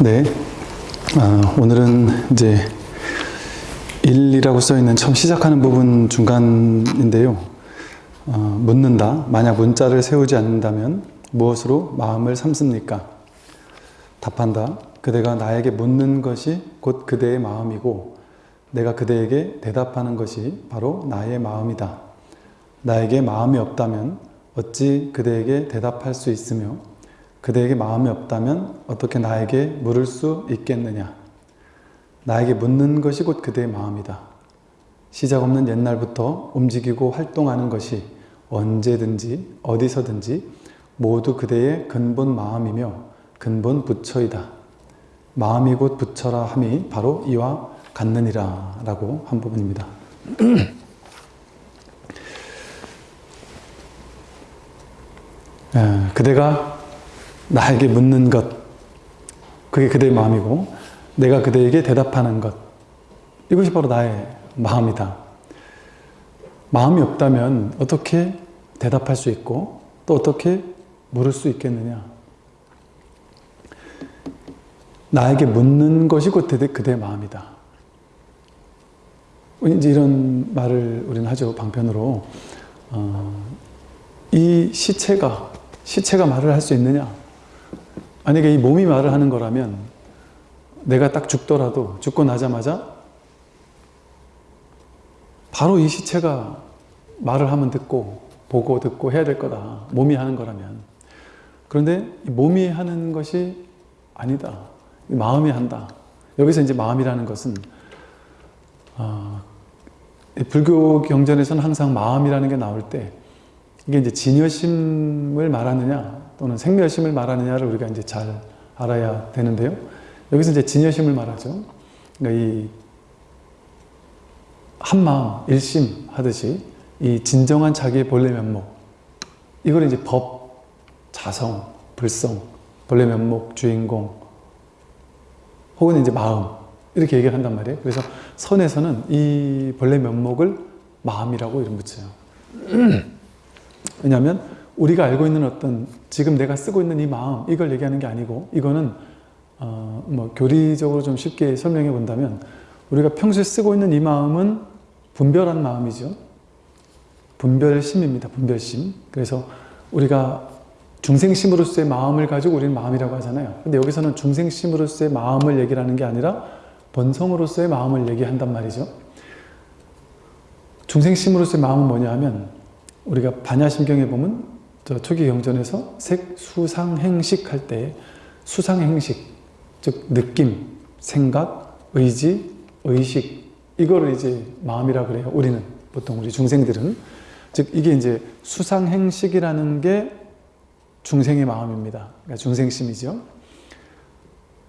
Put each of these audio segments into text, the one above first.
네. 아, 오늘은 이제 1이라고 써 있는 처음 시작하는 부분 중간인데요. 어, 묻는다. 만약 문자를 세우지 않는다면 무엇으로 마음을 삼습니까? 답한다. 그대가 나에게 묻는 것이 곧 그대의 마음이고 내가 그대에게 대답하는 것이 바로 나의 마음이다. 나에게 마음이 없다면 어찌 그대에게 대답할 수 있으며 그대에게 마음이 없다면 어떻게 나에게 물을 수 있겠느냐. 나에게 묻는 것이 곧 그대의 마음이다. 시작 없는 옛날부터 움직이고 활동하는 것이 언제든지 어디서든지 모두 그대의 근본 마음이며 근본 부처이다. 마음이 곧 부처라 함이 바로 이와 같느니라 라고 한 부분입니다. 에, 그대가 나에게 묻는 것. 그게 그대의 마음이고 내가 그대에게 대답하는 것. 이것이 바로 나의 마음이다. 마음이 없다면 어떻게 대답할 수 있고 또 어떻게 물을 수 있겠느냐? 나에게 묻는 것이 곧 그대의 마음이다. 이제 이런 말을 우리는 하죠 방편으로. 어, 이 시체가 시체가 말을 할 수 있느냐 만약에 이 몸이 말을 하는 거라면 내가 딱 죽더라도 죽고 나자마자 바로 이 시체가 말을 하면 듣고 보고 듣고 해야 될 거다. 몸이 하는 거라면. 그런데 몸이 하는 것이 아니다. 마음이 한다. 여기서 이제 마음이라는 것은 어, 불교 경전에서는 항상 마음이라는 게 나올 때 이게 이제 진여심을 말하느냐 또는 생멸심을 말하느냐를 우리가 이제 잘 알아야 되는데요. 여기서 이제 진여심을 말하죠. 그러니까 이 한마음, 일심 하듯이 이 진정한 자기의 본래 면목 이걸 이제 법, 자성, 불성, 본래 면목, 주인공 혹은 이제 마음 이렇게 얘기를 한단 말이에요. 그래서 선에서는 이 본래 면목을 마음이라고 이름 붙여요. 왜냐하면 우리가 알고 있는 어떤 지금 내가 쓰고 있는 이 마음 이걸 얘기하는 게 아니고 이거는 어, 뭐 교리적으로 좀 쉽게 설명해 본다면 우리가 평소에 쓰고 있는 이 마음은 분별한 마음이죠. 분별심입니다. 분별심. 그래서 우리가 중생심으로서의 마음을 가지고 우리는 마음이라고 하잖아요. 근데 여기서는 중생심으로서의 마음을 얘기를 하는 게 아니라 본성으로서의 마음을 얘기한단 말이죠. 중생심으로서의 마음은 뭐냐 하면 우리가 반야심경에 보면 저 초기 경전에서 색, 수상, 행식 할 때 수상, 행식 즉 느낌, 생각, 의지, 의식 이거를 이제 마음이라 그래요. 우리는 보통 우리 중생들은 즉 이게 이제 수상, 행식이라는 게 중생의 마음입니다. 그러니까 중생심이죠.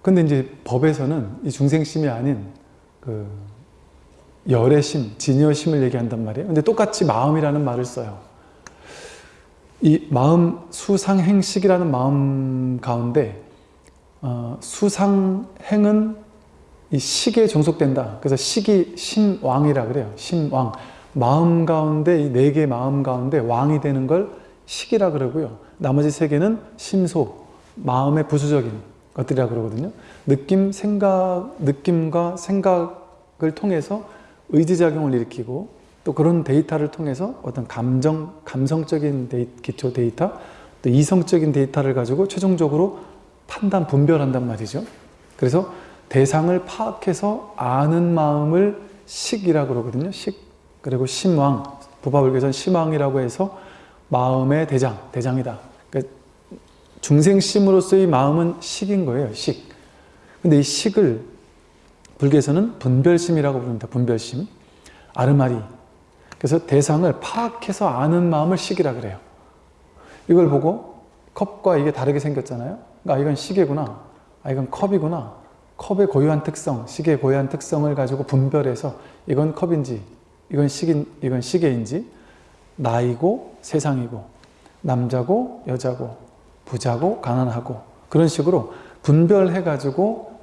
근데 이제 법에서는 이 중생심이 아닌 그 열의 심, 진여심을 얘기한단 말이에요. 근데 똑같이 마음이라는 말을 써요. 이 마음 수상행식이라는 마음 가운데 어, 수상행은 이 식에 종속된다. 그래서 식이 신왕이라 그래요. 신왕. 마음 가운데 이 네 개의 마음 가운데 왕이 되는 걸 식이라 그러고요. 나머지 세 개는 심소, 마음의 부수적인 것들이라 그러거든요. 느낌, 생각, 느낌과 생각을 통해서 의지작용을 일으키고 또 그런 데이터를 통해서 어떤 감정, 감성적인 데이, 기초 데이터, 또 이성적인 데이터를 가지고 최종적으로 판단, 분별한단 말이죠. 그래서 대상을 파악해서 아는 마음을 식이라 그러거든요. 식. 그리고 심왕, 부바불교전 심왕이라고 해서 마음의 대장, 대장이다. 그러니까 중생심으로서의 마음은 식인 거예요. 식. 근데 이 식을 불교에서는 분별심이라고 부릅니다. 분별심. 아르마리. 그래서 대상을 파악해서 아는 마음을 식이라 그래요. 이걸 보고 컵과 이게 다르게 생겼잖아요. 아 이건 시계구나. 아 이건 컵이구나. 컵의 고유한 특성, 시계의 고유한 특성을 가지고 분별해서 이건 컵인지 이건 시계, 이건 시계인지 나이고 세상이고 남자고 여자고 부자고 가난하고 그런 식으로 분별해 가지고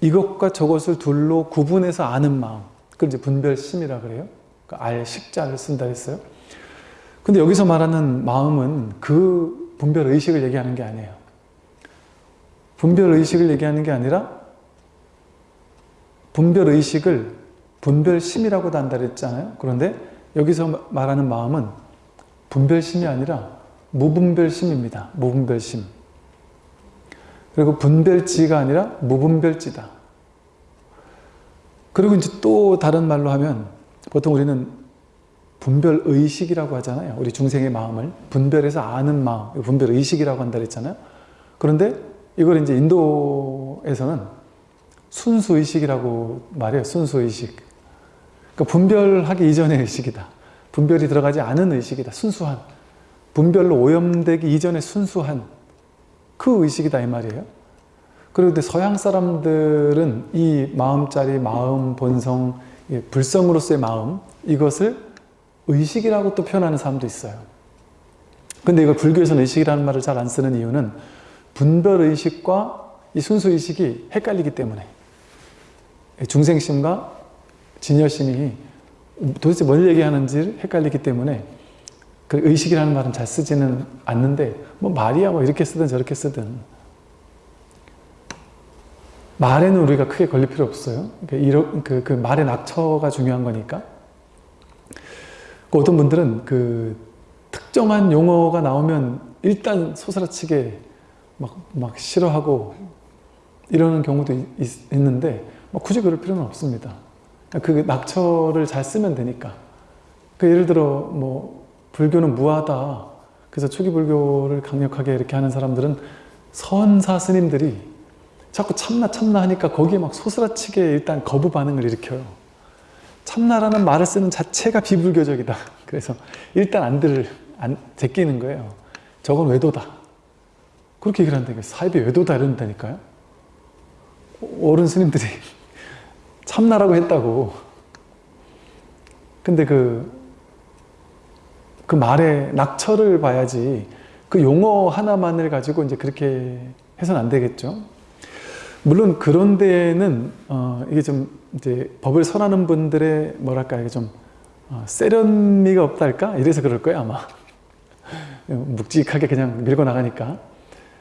이것과 저것을 둘로 구분해서 아는 마음 그걸 이제 분별심이라 그래요 그알 식자를 쓴다 했어요 근데 여기서 말하는 마음은 그 분별 의식을 얘기하는 게 아니에요 분별 의식을 얘기하는 게 아니라 분별 의식을 분별심이라고도 한다 그랬잖아요. 그런데 여기서 말하는 마음은 분별심이 아니라 무분별심입니다. 무분별심. 그리고 분별지가 아니라 무분별지다. 그리고 이제 또 다른 말로 하면 보통 우리는 분별의식이라고 하잖아요. 우리 중생의 마음을 분별해서 아는 마음, 분별의식이라고 한다 그랬잖아요. 그런데 이걸 이제 인도에서는 순수의식이라고 말해요. 순수의식. 그러니까 분별하기 이전의 의식이다. 분별이 들어가지 않은 의식이다. 순수한. 분별로 오염되기 이전에 순수한 그 의식이다 이 말이에요. 그런데 서양 사람들은 이 마음짜리 마음, 본성, 불성으로서의 마음 이것을 의식이라고 또 표현하는 사람도 있어요. 근데 이걸 불교에서는 의식이라는 말을 잘 안 쓰는 이유는 분별의식과 이 순수의식이 헷갈리기 때문에 중생심과 진여심이 도대체 뭘 얘기하는지 헷갈리기 때문에 그 의식이라는 말은 잘 쓰지는 않는데 뭐 말이야 뭐 이렇게 쓰든 저렇게 쓰든 말에는 우리가 크게 걸릴 필요 없어요. 그, 그, 그 말의 낙처가 중요한 거니까. 그 어떤 분들은 그 특정한 용어가 나오면 일단 소스라치게 막, 막 싫어하고 이러는 경우도 있, 있는데 뭐 굳이 그럴 필요는 없습니다. 그 낙처를 잘 쓰면 되니까. 그 예를 들어 뭐 불교는 무하다. 그래서 초기 불교를 강력하게 이렇게 하는 사람들은 선사 스님들이 자꾸 참나 참나 하니까 거기에 막 소스라치게 일단 거부 반응을 일으켜요. 참나라는 말을 쓰는 자체가 비불교적이다. 그래서 일단 안 들을 안 제끼는 거예요. 저건 외도다. 그렇게 얘기를 한다니까 사입이 외도다 이런다니까요. 어른 스님들이 참나라고 했다고. 근데 그, 그 말의 낙처를 봐야지 그 용어 하나만을 가지고 이제 그렇게 해서는 안 되겠죠. 물론 그런 데에는 어, 이게 좀 이제 법을 선하는 분들의 뭐랄까 이게 좀 어, 세련미가 없달까 이래서 그럴 거예요 아마 묵직하게 그냥 밀고 나가니까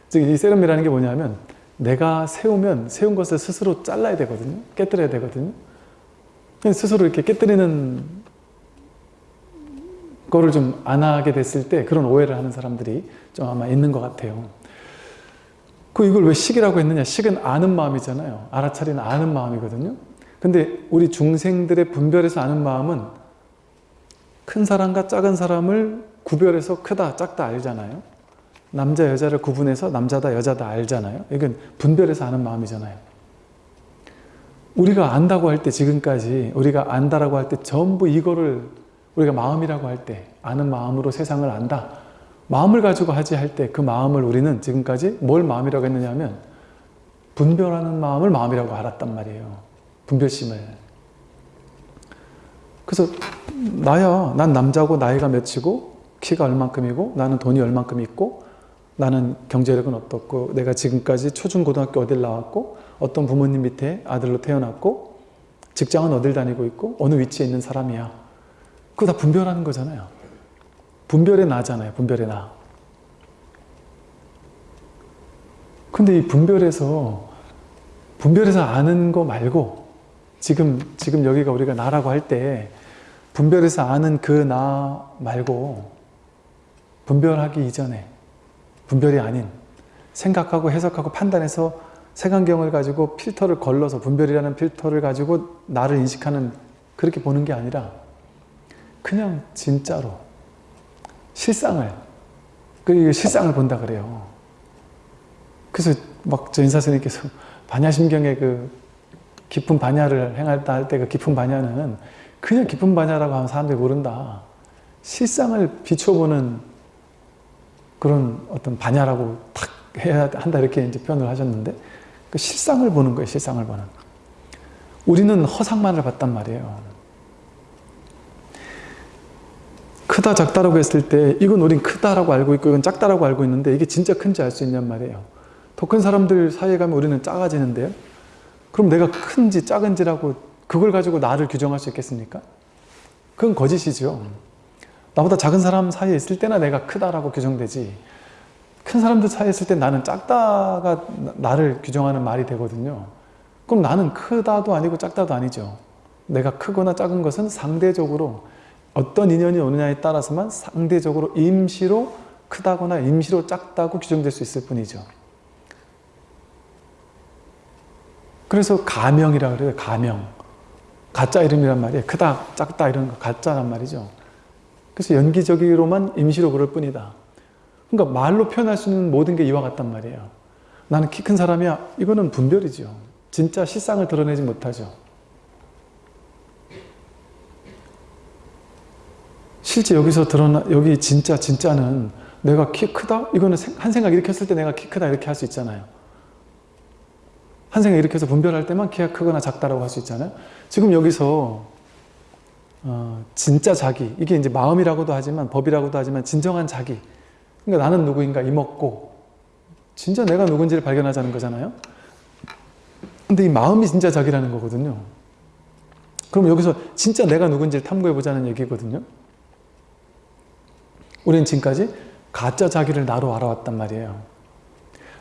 즉 이 세련미라는 게 뭐냐면 내가 세우면 세운 것을 스스로 잘라야 되거든요. 깨뜨려야 되거든요. 스스로 이렇게 깨뜨리는 거를 좀 안 하게 됐을 때 그런 오해를 하는 사람들이 좀 아마 있는 것 같아요. 그 이걸 왜 식이라고 했느냐? 식은 아는 마음이잖아요. 알아차리는 아는 마음이거든요. 근데 우리 중생들의 분별해서 아는 마음은 큰 사람과 작은 사람을 구별해서 크다, 작다 알잖아요. 남자 여자를 구분해서 남자다 여자다 알잖아요. 이건 분별해서 아는 마음이잖아요. 우리가 안다고 할 때 지금까지 우리가 안다라고 할 때 전부 이거를 우리가 마음이라고 할 때 아는 마음으로 세상을 안다. 마음을 가지고 하지 할 때 그 마음을 우리는 지금까지 뭘 마음이라고 했느냐 하면 분별하는 마음을 마음이라고 알았단 말이에요. 분별심을. 그래서 나야 난 남자고 나이가 몇이고 키가 얼만큼이고 나는 돈이 얼만큼 있고 나는 경제력은 어떻고 내가 지금까지 초중고등학교 어딜 나왔고 어떤 부모님 밑에 아들로 태어났고 직장은 어딜 다니고 있고 어느 위치에 있는 사람이야 그거 다 분별하는 거잖아요 분별의 나잖아요 분별의 나. 근데 이 분별에서 분별해서 아는 거 말고 지금 지금 여기가 우리가 나라고 할 때 분별해서 아는 그 나 말고 분별하기 이전에 분별이 아닌 생각하고 해석하고 판단해서 색안경을 가지고 필터를 걸러서 분별이라는 필터를 가지고 나를 인식하는 그렇게 보는 게 아니라 그냥 진짜로 실상을 그 실상을 본다 그래요. 그래서 막저 인사선생님께서 반야심경의 그 깊은 반야를 행할다 할 때 그 깊은 반야는 그냥 깊은 반야라고 하면 사람들이 모른다. 실상을 비춰보는 그런 어떤 반야라고 탁 해야 한다 이렇게 이제 표현을 하셨는데 그 실상을 보는 거예요. 실상을 보는. 우리는 허상만을 봤단 말이에요. 크다 작다라고 했을 때 이건 우린 크다라고 알고 있고 이건 작다라고 알고 있는데 이게 진짜 큰지 알 수 있냔 말이에요. 더 큰 사람들 사이에 가면 우리는 작아지는데요. 그럼 내가 큰지 작은지라고 그걸 가지고 나를 규정할 수 있겠습니까? 그건 거짓이죠. 나보다 작은 사람 사이에 있을 때나 내가 크다라고 규정되지 큰 사람들 사이에 있을 때 나는 작다가 나- 나를 규정하는 말이 되거든요. 그럼 나는 크다도 아니고 작다도 아니죠. 내가 크거나 작은 것은 상대적으로 어떤 인연이 오느냐에 따라서만 상대적으로 임시로 크다거나 임시로 작다고 규정될 수 있을 뿐이죠. 그래서 가명이라 그래요. 가명. 가짜 이름이란 말이에요. 크다, 작다 이런 거 가짜란 말이죠. 그래서 연기적으로만 임시로 그럴 뿐이다. 그러니까 말로 표현할 수 있는 모든 게 이와 같단 말이에요. 나는 키 큰 사람이야. 이거는 분별이죠. 진짜 실상을 드러내지 못하죠. 실제 여기서 드러나 여기 진짜 진짜는 내가 키 크다? 이거는 생- 한 생각 했을 때 내가 키 크다 이렇게 할 수 있잖아요. 한 생각 해서 분별할 때만 키가 크거나 작다라고 할 수 있잖아요. 지금 여기서 어, 진짜 자기 이게 이제 마음이라고도 하지만 법이라고도 하지만 진정한 자기 그러니까 나는 누구인가 이먹고 진짜 내가 누군지를 발견하자는 거잖아요. 근데 이 마음이 진짜 자기라는 거거든요. 그럼 여기서 진짜 내가 누군지를 탐구해 보자는 얘기거든요. 우리는 지금까지 가짜 자기를 나로 알아왔단 말이에요.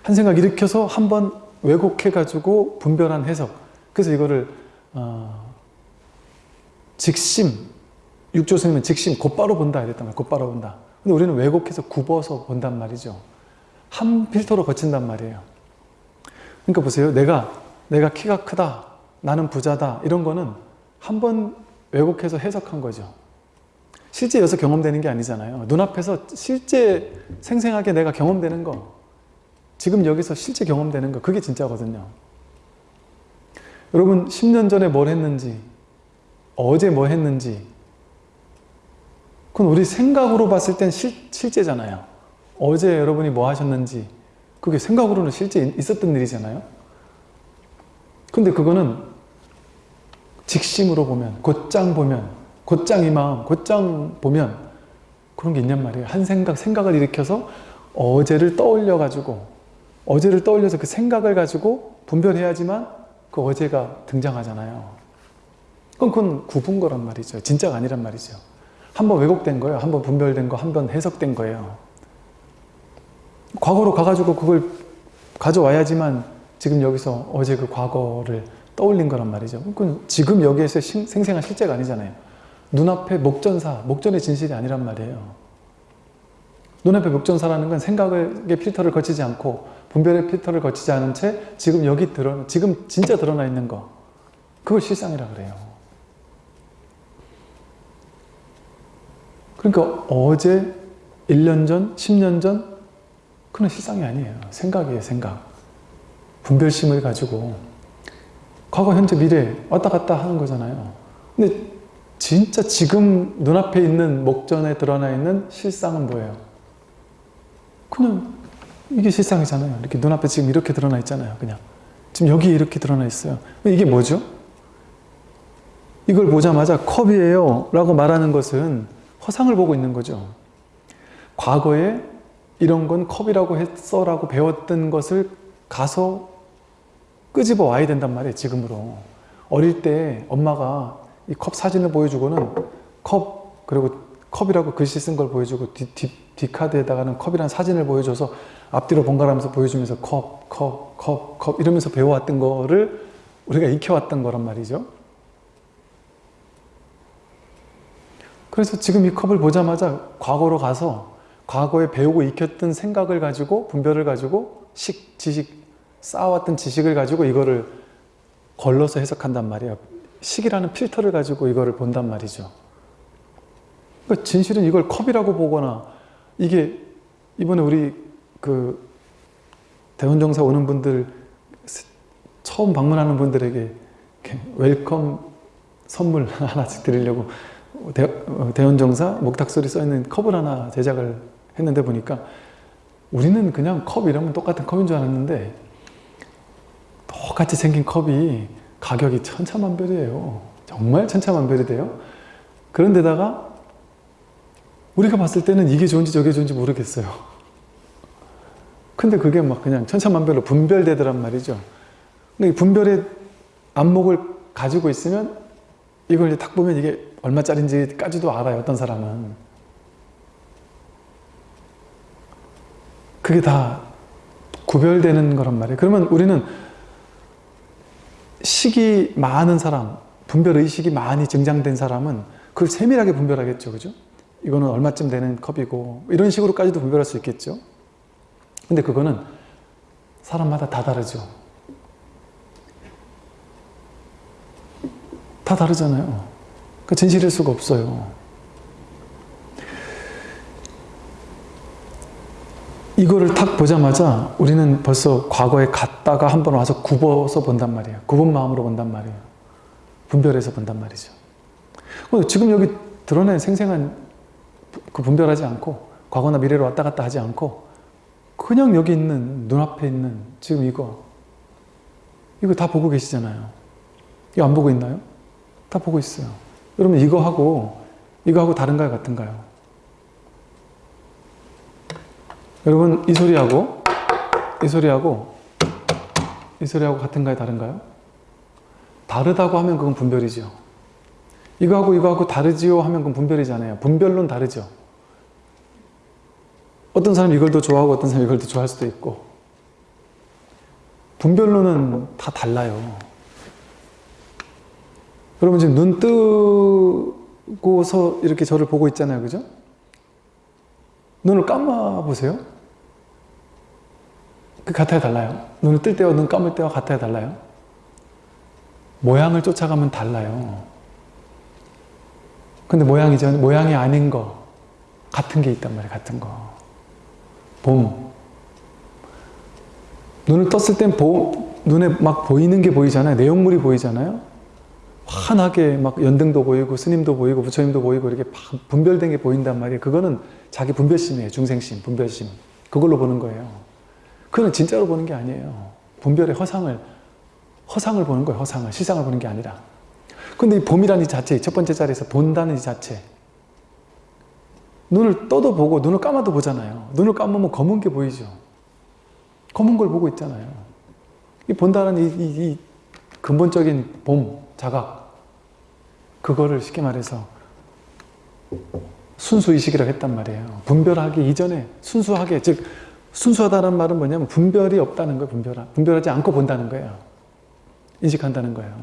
한 생각 일으켜서 한번 왜곡해가지고 분별한 해석. 그래서 이거를 어, 직심, 육조 스님은 직심, 곧바로 본다 이랬단 말이에요. 곧바로 본다. 근데 우리는 왜곡해서 굽어서 본단 말이죠. 한 필터로 거친단 말이에요. 그러니까 보세요. 내가 내가 키가 크다, 나는 부자다 이런 거는 한 번 왜곡해서 해석한 거죠. 실제 여기서 경험되는 게 아니잖아요. 눈앞에서 실제 생생하게 내가 경험되는 거 지금 여기서 실제 경험되는 거 그게 진짜거든요. 여러분 10년 전에 뭘 했는지 어제 뭐 했는지 그건 우리 생각으로 봤을 땐 실, 실제잖아요. 어제 여러분이 뭐 하셨는지 그게 생각으로는 실제 있었던 일이잖아요. 근데 그거는 직심으로 보면 곧장 보면 곧장 이 마음 곧장 보면 그런 게 있냔 말이에요. 한 생각 생각을 일으켜서 어제를 떠올려 가지고 어제를 떠올려서 그 생각을 가지고 분별해야지만 그 어제가 등장하잖아요. 그건 그건 구분 거란 말이죠. 진짜가 아니란 말이죠. 한번 왜곡된 거예요. 한번 분별된 거, 한 번 해석된 거예요. 과거로 가가지고 그걸 가져와야지만 지금 여기서 어제 그 과거를 떠올린 거란 말이죠. 그건 지금 여기에서 신- 생생한 실제가 아니잖아요. 눈앞에 목전사, 목전의 진실이 아니란 말이에요. 눈앞에 목전사라는 건 생각의 필터를 거치지 않고 분별의 필터를 거치지 않은 채 지금 여기 드러 지금 진짜 드러나 있는 거 그걸 실상이라 그래요. 그러니까 어제 1년 전, 10년 전 그건 실상이 아니에요. 생각이에요, 생각. 분별심을 가지고 과거, 현재, 미래 왔다 갔다 하는 거잖아요. 근데 진짜 지금 눈앞에 있는 목전에 드러나 있는 실상은 뭐예요? 그냥 이게 실상이잖아요. 이렇게 눈앞에 지금 이렇게 드러나 있잖아요. 그냥 지금 여기 이렇게 드러나 있어요. 이게 뭐죠? 이걸 보자마자 컵이에요 라고 말하는 것은 허상을 보고 있는 거죠. 과거에 이런 건 컵이라고 했어 라고 배웠던 것을 가서 끄집어 와야 된단 말이에요. 지금으로. 어릴 때 엄마가 이 컵 사진을 보여주고는 컵 그리고 컵이라고 글씨 쓴 걸 보여주고 뒤, 뒤, 뒷카드에다가는 컵이라는 사진을 보여줘서 앞뒤로 번갈아가면서 보여주면서 컵, 컵, 컵, 컵 이러면서 배워왔던 거를 우리가 익혀왔던 거란 말이죠. 그래서 지금 이 컵을 보자마자 과거로 가서 과거에 배우고 익혔던 생각을 가지고 분별을 가지고 식, 지식, 쌓아왔던 지식을 가지고 이거를 걸러서 해석한단 말이에요. 식이라는 필터를 가지고 이거를 본단 말이죠. 그러니까 진실은 이걸 컵이라고 보거나 이게 이번에 우리 그 대원정사 오는 분들 처음 방문하는 분들에게 welcome 선물 하나씩 드리려고 대, 어, 대원정사 목탁소리 써있는 컵을 하나 제작을 했는데 보니까 우리는 그냥 컵 이러면 똑같은 컵인 줄 알았는데 똑같이 생긴 컵이 가격이 천차만별이에요. 정말 천차만별이 돼요. 그런데다가 우리가 봤을 때는 이게 좋은지 저게 좋은지 모르겠어요. 근데 그게 막 그냥 천차만별로 분별되더란 말이죠. 근데 이 분별의 안목을 가지고 있으면 이걸 이제 딱 보면 이게 얼마짜리인지까지도 알아요. 어떤 사람은. 그게 다 구별되는 거란 말이에요. 그러면 우리는 식이 많은 사람, 분별 의식이 많이 증장된 사람은 그걸 세밀하게 분별하겠죠. 그죠? 이거는 얼마쯤 되는 컵이고 이런 식으로까지도 분별할 수 있겠죠. 근데 그거는 사람마다 다 다르죠. 다 다르잖아요. 그 진실일 수가 없어요. 이거를 탁 보자마자 우리는 벌써 과거에 갔다가 한 번 와서 굽어서 본단 말이에요. 굽은 마음으로 본단 말이에요. 분별해서 본단 말이죠. 지금 여기 드러낸 생생한 그 분별하지 않고 과거나 미래로 왔다 갔다 하지 않고 그냥 여기 있는 눈앞에 있는 지금 이거 이거 다 보고 계시잖아요. 이거 안 보고 있나요? 다 보고 있어요. 여러분 이거하고 이거하고 다른가요? 같은가요? 여러분 이 소리하고 이 소리하고 이 소리하고 같은가요? 다른가요? 다르다고 하면 그건 분별이죠. 이거하고 이거하고 다르지요 하면 그건 분별이잖아요. 분별론 다르죠. 어떤 사람이 이걸 더 좋아하고 어떤 사람이 이걸 더 좋아할 수도 있고 분별론은 다 달라요. 여러분 지금 눈 뜨고서 이렇게 저를 보고 있잖아요. 그죠? 눈을 감아 보세요. 그 같아요, 달라요? 눈을 뜰 때와 눈 감을 때와 같아요, 달라요? 모양을 쫓아가면 달라요. 근데 모양이죠. 모양이 아닌 거. 같은 게 있단 말이에요, 같은 거. 봄. 눈을 떴을 땐 보, 눈에 막 보이는 게 보이잖아요. 내용물이 보이잖아요. 환하게 막 연등도 보이고 스님도 보이고 부처님도 보이고 이렇게 분별된 게 보인단 말이에요. 그거는 자기 분별심이에요. 중생심, 분별심. 그걸로 보는 거예요. 그건 진짜로 보는 게 아니에요. 분별의 허상을 허상을 보는 거예요. 허상을. 시상을 보는 게 아니라. 근데 이 봄이라는 이 자체, 첫 번째 자리에서 본다는 이 자체 눈을 떠도 보고 눈을 감아도 보잖아요. 눈을 감으면 검은 게 보이죠. 검은 걸 보고 있잖아요. 이 본다는 이, 이, 이 근본적인 봄, 자각 그거를 쉽게 말해서 순수의식이라고 했단 말이에요. 분별하기 이전에 순수하게 즉 순수하다는 말은 뭐냐면 분별이 없다는 거예요. 분별, 분별하지 않고 본다는 거예요. 인식한다는 거예요.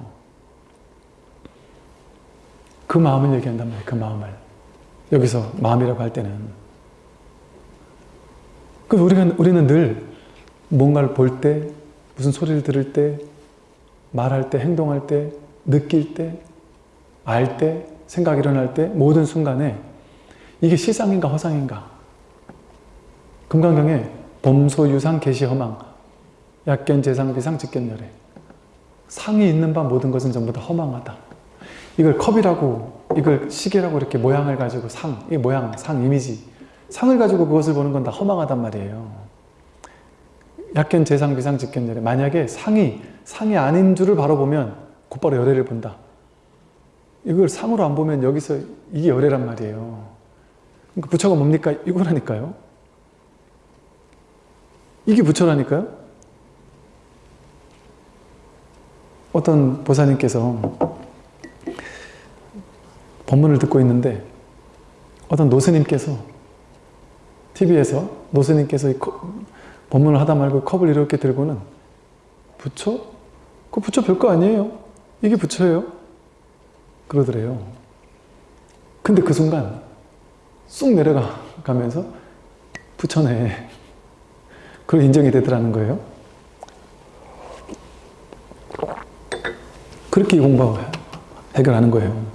그 마음을 얘기한단 말이에요. 그 마음을. 여기서 마음이라고 할 때는. 그 우리가, 우리는 늘 뭔가를 볼 때, 무슨 소리를 들을 때, 말할 때, 행동할 때, 느낄 때, 알 때, 생각이 일어날 때, 모든 순간에 이게 실상인가 허상인가? 금강경에 범소 유상 개시 허망 약견 재상 비상 직견 열애 상이 있는 바 모든 것은 전부 다 허망하다. 이걸 컵이라고 이걸 시계라고 이렇게 모양을 가지고 상, 이 모양, 상, 이미지 상을 가지고 그것을 보는 건 다 허망하단 말이에요. 약견 재상 비상 직견 열애 만약에 상이 상이 아닌 줄을 바로 보면 곧바로 열애를 본다. 이걸 상으로 안 보면 여기서 이게 열애란 말이에요. 그러니까 부처가 뭡니까? 이거라니까요. 이게 부처라니까요. 어떤 보사님께서 법문을 듣고 있는데 어떤 노스님께서 TV에서 노스님께서 이 법문을 하다 말고 컵을 이렇게 들고는 부처? 그 부처 별거 아니에요. 이게 부처예요. 그러더래요. 근데 그 순간 쑥 내려가면서 부처네. 그걸 인정이 되더라는 거예요. 그렇게 이 공부 해결하는 거예요.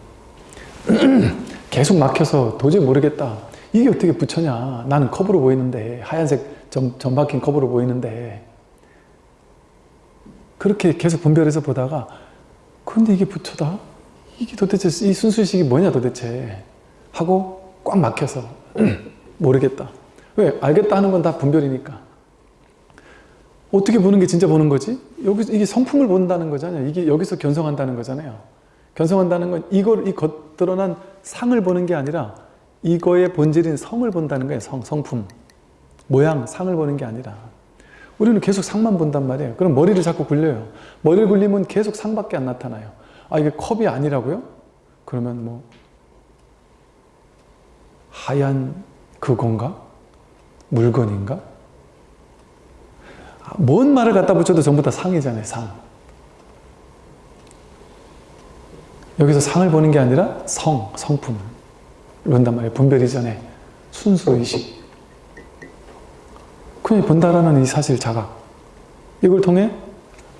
계속 막혀서 도저히 모르겠다. 이게 어떻게 부처냐. 나는 컵으로 보이는데 하얀색 점, 점 박힌 컵으로 보이는데 그렇게 계속 분별해서 보다가 근데 이게 부처다? 이게 도대체 이 순수식이 뭐냐 도대체 하고 꽉 막혀서 모르겠다. 왜? 알겠다 하는 건 다 분별이니까. 어떻게 보는 게 진짜 보는 거지? 여기 이게 성품을 본다는 거잖아요. 이게 여기서 견성한다는 거잖아요. 견성한다는 건 이걸 이 겉드러난 상을 보는 게 아니라 이거의 본질인 성을 본다는 거예요. 성, 성품. 모양, 상을 보는 게 아니라. 우리는 계속 상만 본단 말이에요. 그럼 머리를 자꾸 굴려요. 머리를 굴리면 계속 상밖에 안 나타나요. 아 이게 컵이 아니라고요? 그러면 뭐 하얀 그건가? 물건인가? 뭔 말을 갖다 붙여도 전부 다 상이잖아요, 상. 여기서 상을 보는 게 아니라 성, 성품을 본단 말이에요. 분별 이전에 순수의식. 그냥 본다라는 이 사실 자각. 이걸 통해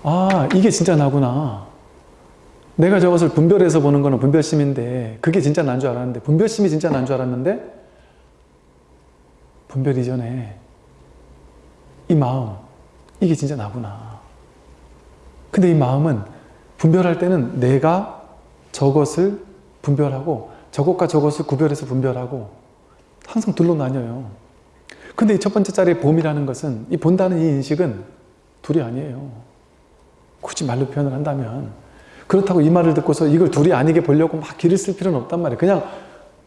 아 이게 진짜 나구나. 내가 저것을 분별해서 보는 거는 분별심인데 그게 진짜 난 줄 알았는데 분별심이 진짜 난 줄 알았는데 분별 이전에 이 마음 이게 진짜 나구나. 근데 이 마음은 분별할 때는 내가 저것을 분별하고 저것과 저것을 구별해서 분별하고 항상 둘로 나뉘어요. 근데 이 첫 번째 자리의 봄이라는 것은 이 본다는 이 인식은 둘이 아니에요. 굳이 말로 표현을 한다면 그렇다고 이 말을 듣고서 이걸 둘이 아니게 보려고 막 길을 쓸 필요는 없단 말이에요. 그냥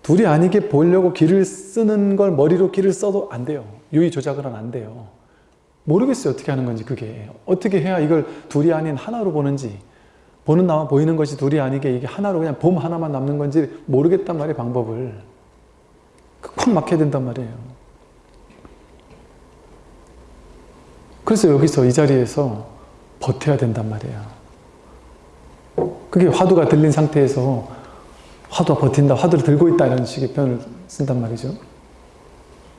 둘이 아니게 보려고 길을 쓰는 걸 머리로 길을 써도 안 돼요. 유의 하면 안 돼요. 모르겠어요. 어떻게 하는 건지 그게. 어떻게 해야 이걸 둘이 아닌 하나로 보는지 보는 나와 보이는 것이 둘이 아니게 이게 하나로 그냥 봄 하나만 남는 건지 모르겠단 말이에요. 방법을. 콱 막혀야 된단 말이에요. 그래서 여기서 이 자리에서 버텨야 된단 말이에요. 그게 화두가 들린 상태에서 화두가 버틴다, 화두를 들고 있다 이런 식의 표현을 쓴단 말이죠.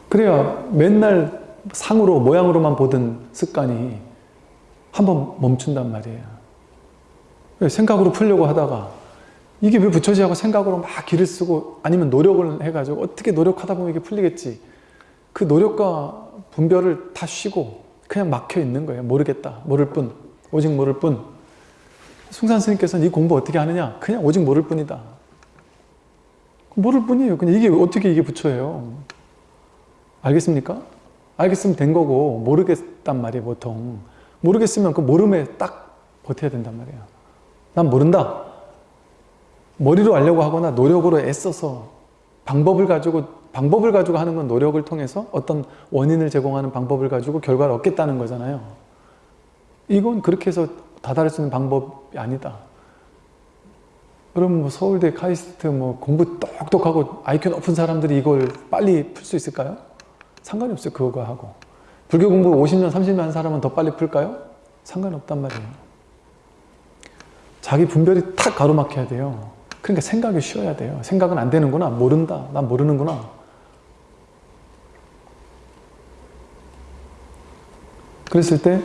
그래야 맨날 상으로 모양으로만 보던 습관이 한번 멈춘단 말이에요. 생각으로 풀려고 하다가 이게 왜 붙여지 하고 생각으로 막 길을 쓰고 아니면 노력을 해가지고 어떻게 노력하다 보면 이게 풀리겠지. 그 노력과 분별을 다 쉬고 그냥 막혀 있는 거예요. 모르겠다. 모를 뿐. 오직 모를 뿐. 숭산 스님께서는 이 공부 어떻게 하느냐? 그냥 오직 모를 뿐이다. 모를 뿐이에요. 그냥 이게 어떻게 이게 부처예요? 알겠습니까? 알겠으면 된 거고 모르겠단 말이에요 보통. 모르겠으면 그 모름에 딱 버텨야 된단 말이에요. 난 모른다. 머리로 알려고 하거나 노력으로 애써서 방법을 가지고 방법을 가지고 하는 건 노력을 통해서 어떤 원인을 제공하는 방법을 가지고 결과를 얻겠다는 거잖아요. 이건 그렇게 해서 다다를 수 있는 방법이 아니다. 그럼 뭐 서울대 카이스트 뭐 공부 똑똑하고 IQ 높은 사람들이 이걸 빨리 풀 수 있을까요? 상관이 없어요. 그거 하고. 불교 공부 50년, 30년 한 사람은 더 빨리 풀까요? 상관없단 말이에요. 자기 분별이 탁 가로막혀야 돼요. 그러니까 생각이 쉬어야 돼요. 생각은 안 되는구나. 모른다. 난 모르는구나. 그랬을 때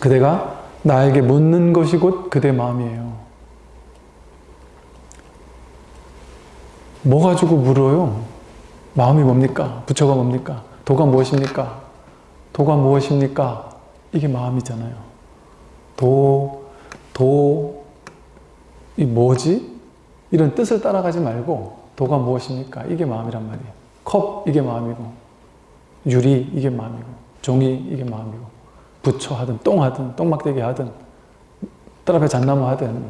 그대가 나에게 묻는 것이 곧 그대 마음이에요. 뭐 가지고 물어요? 마음이 뭡니까? 부처가 뭡니까? 도가 무엇입니까? 도가 무엇입니까? 이게 마음이잖아요. 도, 도, 이 뭐지? 이런 뜻을 따라가지 말고 도가 무엇입니까? 이게 마음이란 말이에요. 컵, 이게 마음이고 유리, 이게 마음이고 종이, 이게 마음이고 부처 하든 똥 하든 똥막대기 하든 뜰 앞에 잣나무 하든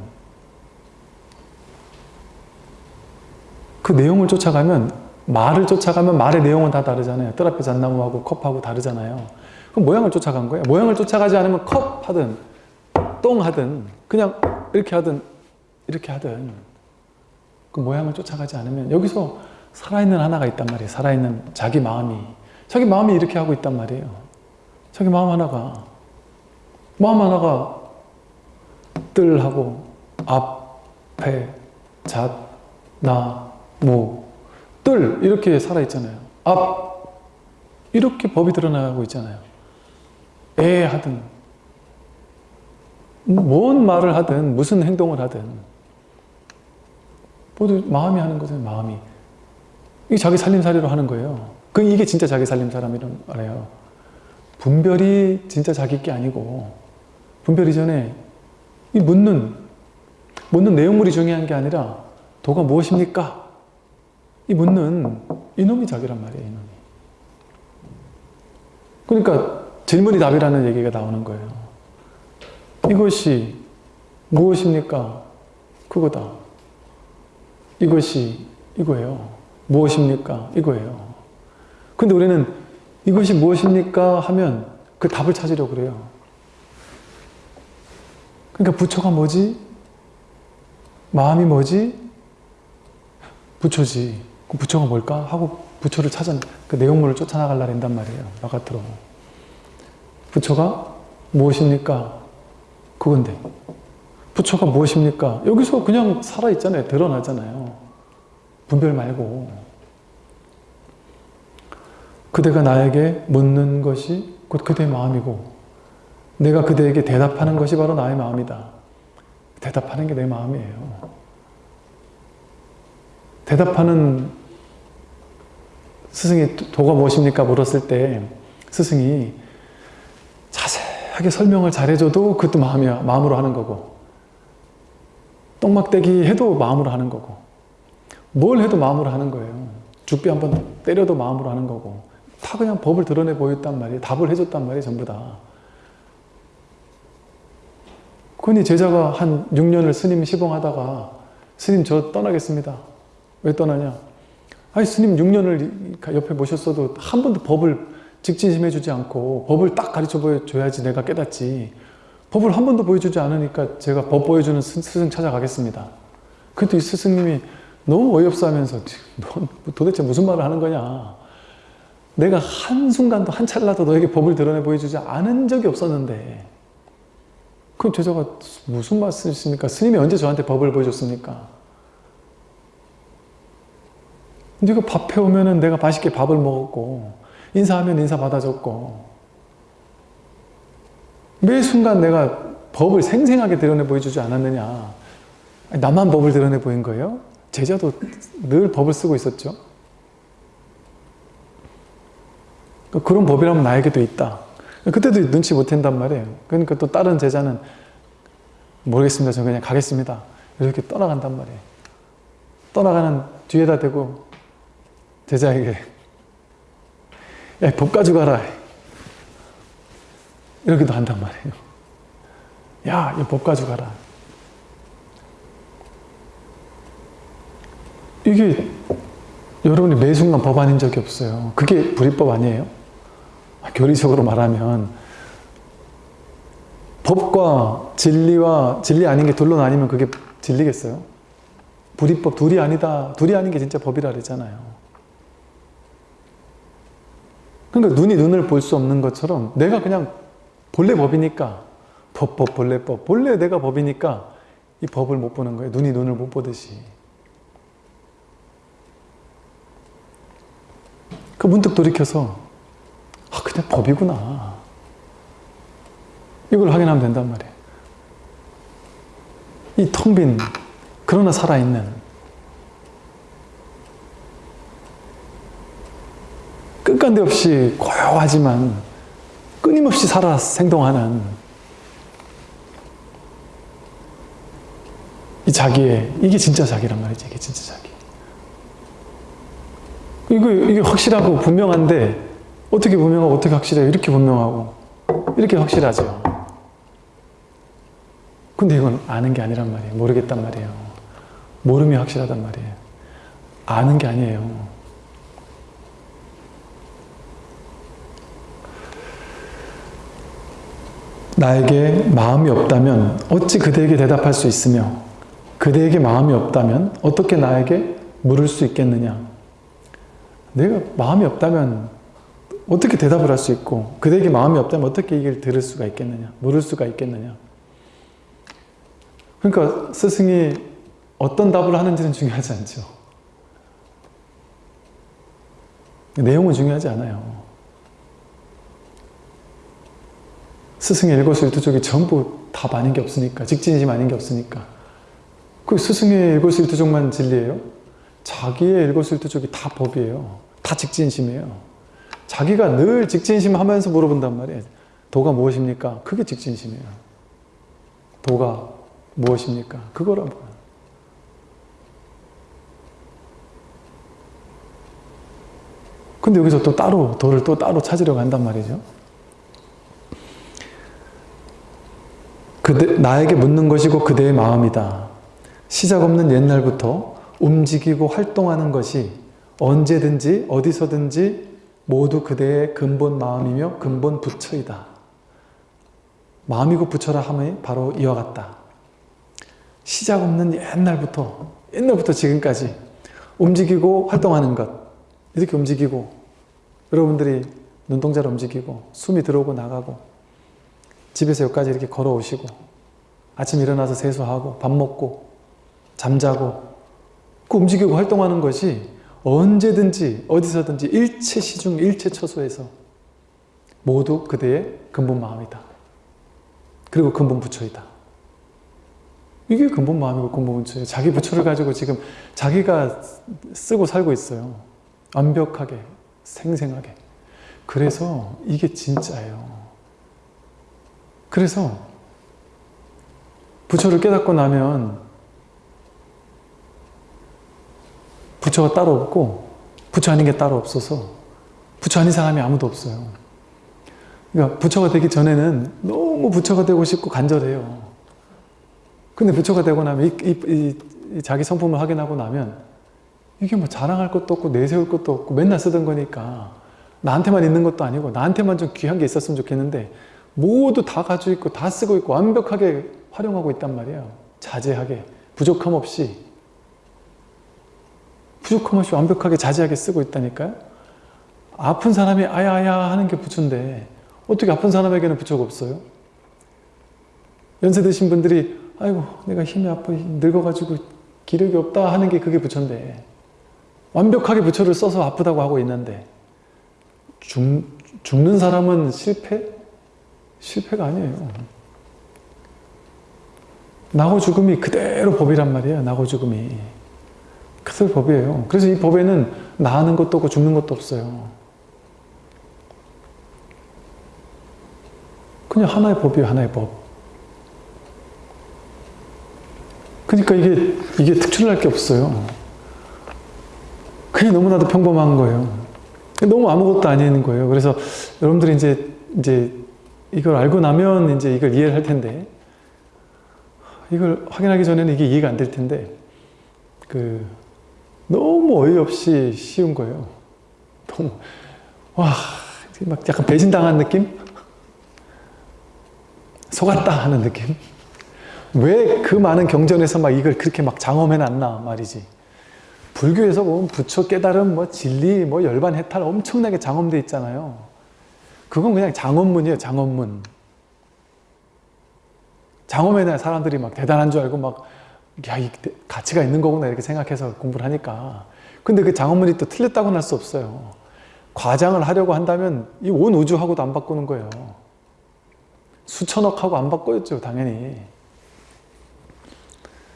그 내용을 쫓아가면 말을 쫓아가면 말의 내용은 다 다르잖아요. 뜰 앞에 잣나무하고 컵하고 다르잖아요. 그럼 모양을 쫓아간 거예요. 모양을 쫓아가지 않으면 컵 하든 똥 하든 그냥 이렇게 하든 이렇게 하든 그 모양을 쫓아가지 않으면 여기서 살아있는 하나가 있단 말이에요. 살아있는 자기 마음이 자기 마음이 이렇게 하고 있단 말이에요. 자기 마음 하나가 마음 하나가 뜰하고 앞에 잣, 나, 무, 뜰 이렇게 살아있잖아요. 앞 이렇게 법이 드러나고 있잖아요. 애 하든 뭔 말을 하든 무슨 행동을 하든 모두 마음이 하는 거죠. 마음이. 이게 자기 살림살이로 하는 거예요. 그 이게 진짜 자기 살림사람이란 말이에요. 분별이 진짜 자기 게 아니고 분별 이전에 이 묻는 묻는 내용물이 중요한 게 아니라 도가 무엇입니까? 이 묻는 이놈이 자기란 말이에요. 이놈이. 그러니까 질문이 답이라는 얘기가 나오는 거예요. 이것이 무엇입니까? 그거다. 이것이 이거예요. 무엇입니까? 이거예요. 근데 우리는 이것이 무엇입니까? 하면 그 답을 찾으려고 그래요. 그러니까 부처가 뭐지? 마음이 뭐지? 부처지. 그 부처가 뭘까? 하고 부처를 찾아 그 내용물을 쫓아나갈라 한단 말이에요. 나 같으로. 부처가 무엇입니까? 그건데 부처가 무엇입니까? 여기서 그냥 살아있잖아요. 드러나잖아요. 분별 말고 그대가 나에게 묻는 것이 곧 그대의 마음이고 내가 그대에게 대답하는 것이 바로 나의 마음이다. 대답하는 게 내 마음이에요. 대답하는 스승이 도가 무엇입니까? 물었을 때 스승이 자세하게 설명을 잘해줘도 그것도 마음이야. 마음으로 하는 거고 똥막대기 해도 마음으로 하는 거고 뭘 해도 마음으로 하는 거예요. 죽비 한번 때려도 마음으로 하는 거고 다 그냥 법을 드러내 보였단 말이에요. 답을 해줬단 말이에요. 전부 다. 그러니 제자가 한 6년을 스님 시봉하다가 스님 저 떠나겠습니다. 왜 떠나냐? 아니 스님 6년을 옆에 모셨어도 한 번도 법을 직진심해 주지 않고 법을 딱 가르쳐 보여줘야지 내가 깨닫지 법을 한 번도 보여주지 않으니까 제가 법 보여주는 스승 찾아가겠습니다. 근데 이 스승님이 너무 어이없어 하면서 넌 도대체 무슨 말을 하는 거냐 내가 한순간도 한 찰나도 너에게 법을 드러내 보여주지 않은 적이 없었는데 그럼 제자가 무슨 말씀이십니까? 스님이 언제 저한테 법을 보여줬습니까? 네가 밥 해오면 내가 맛있게 밥을 먹었고 인사하면 인사 받아줬고 매 순간 내가 법을 생생하게 드러내 보여주지 않았느냐. 나만 법을 드러내 보인 거예요? 제자도 늘 법을 쓰고 있었죠. 그런 법이라면 나에게도 있다. 그때도 눈치 못 챈단 말이에요. 그러니까 또 다른 제자는 모르겠습니다. 저 그냥 가겠습니다. 이렇게 떠나간단 말이에요. 떠나가는 뒤에다 대고 제자에게 야, 법 가져가라. 이렇게도 한단 말이에요. 야, 이법 가져가라. 이게 여러분이 매 순간 법 아닌 적이 없어요. 그게 불이법 아니에요? 교리적으로 말하면 법과 진리와 진리 아닌 게 둘로 나뉘면 그게 진리겠어요? 불이법 둘이 아니다. 둘이 아닌 게 진짜 법이라 그랬잖아요. 그러니까 눈이 눈을 볼 수 없는 것처럼 내가 그냥 본래 법이니까 법, 법, 본래 법. 본래 내가 법이니까 이 법을 못 보는 거예요. 눈이 눈을 못 보듯이. 그 문득 돌이켜서 아 그냥 법이구나. 이걸 확인하면 된단 말이에요. 이 텅 빈 그러나 살아있는 끝간데 없이 고요하지만 끊임없이 살아 생동하는 이 자기의 이게 진짜 자기란 말이지 이게 진짜 자기. 이거 이게 확실하고 분명한데 어떻게 분명하고 어떻게 확실해요? 이렇게 분명하고 이렇게 확실하죠. 근데 이건 아는 게 아니란 말이에요. 모르겠단 말이에요. 모름이 확실하단 말이에요. 아는 게 아니에요 나에게 마음이 없다면 어찌 그대에게 대답할 수 있으며 그대에게 마음이 없다면 어떻게 나에게 물을 수 있겠느냐? 내가 마음이 없다면 어떻게 대답을 할 수 있고 그대에게 마음이 없다면 어떻게 이걸 들을 수가 있겠느냐? 물을 수가 있겠느냐? 그러니까 스승이 어떤 답을 하는지는 중요하지 않죠. 내용은 중요하지 않아요 스승의 일거수일투족이 전부 답 아닌 게 없으니까 직진심 아닌 게 없으니까. 그 스승의 일거수일투족만 진리예요? 자기의 일거수일투족이 다 법이에요. 다 직진심이에요. 자기가 늘 직진심 하면서 물어본단 말이에요. 도가 무엇입니까? 그게 직진심이에요. 도가 무엇입니까? 그거라고 근데 여기서 또 따로 도를 또 따로 찾으려고 한단 말이죠 그대, 나에게 묻는 것이고 그대의 마음이다. 시작 없는 옛날부터 움직이고 활동하는 것이 언제든지 어디서든지 모두 그대의 근본 마음이며 근본 부처이다. 마음이고 부처라 함이 바로 이와 같다. 시작 없는 옛날부터 옛날부터 지금까지 움직이고 활동하는 것 이렇게 움직이고 여러분들이 눈동자를 움직이고 숨이 들어오고 나가고 집에서 여기까지 이렇게 걸어오시고 아침 일어나서 세수하고 밥 먹고 잠자고 그 움직이고 활동하는 것이 언제든지 어디서든지 일체 시중 일체 처소에서 모두 그대의 근본 마음이다. 그리고 근본 부처이다. 이게 근본 마음이고 근본 부처예요. 자기 부처를 가지고 지금 자기가 쓰고 살고 있어요. 완벽하게, 생생하게. 그래서 이게 진짜예요. 그래서 부처를 깨닫고 나면 부처가 따로 없고 부처 아닌 게 따로 없어서 부처 아닌 사람이 아무도 없어요. 그러니까 부처가 되기 전에는 너무 부처가 되고 싶고 간절해요. 근데 부처가 되고 나면 이, 이, 이 자기 성품을 확인하고 나면 이게 뭐 자랑할 것도 없고 내세울 것도 없고 맨날 쓰던 거니까 나한테만 있는 것도 아니고 나한테만 좀 귀한 게 있었으면 좋겠는데 모두 다 가지고 있고 다 쓰고 있고 완벽하게 활용하고 있단 말이에요. 자제하게 부족함 없이 부족함 없이 완벽하게 자제하게 쓰고 있다니까요. 아픈 사람이 아야아야 하는 게 부처인데 어떻게 아픈 사람에게는 부처가 없어요? 연세 드신 분들이 아이고 내가 힘이 아파 늙어가지고 기력이 없다 하는 게 그게 부처인데 완벽하게 부처를 써서 아프다고 하고 있는데 죽, 죽는 사람은 실패? 실패가 아니에요. 나고 죽음이 그대로 법이란 말이에요. 나고 죽음이. 그대로 법이에요. 그래서 이 법에는 나는 것도 없고 죽는 것도 없어요. 그냥 하나의 법이에요. 하나의 법. 그러니까 이게, 이게 특출날 게 없어요. 그냥 너무나도 평범한 거예요. 너무 아무것도 아닌 거예요. 그래서 여러분들이 이제, 이제 이걸 알고 나면 이제 이걸 이해를 할 텐데, 이걸 확인하기 전에는 이게 이해가 안 될 텐데, 그, 너무 어이없이 쉬운 거예요. 너무, 와, 막 약간 배신당한 느낌? 속았다 하는 느낌? 왜 그 많은 경전에서 막 이걸 그렇게 막 장엄해놨나 말이지. 불교에서 보면 부처 깨달음, 뭐 진리, 뭐 열반 해탈 엄청나게 장엄돼 있잖아요. 그건 그냥 장엄문이에요, 장엄문. 장엄해놔야 사람들이 막 대단한 줄 알고 막, 야, 이 가치가 있는 거구나 이렇게 생각해서 공부를 하니까. 근데 그 장엄문이 또 틀렸다고는 할 수 없어요. 과장을 하려고 한다면 이 온 우주하고도 안 바꾸는 거예요. 수천억하고 안 바꿔였죠, 당연히.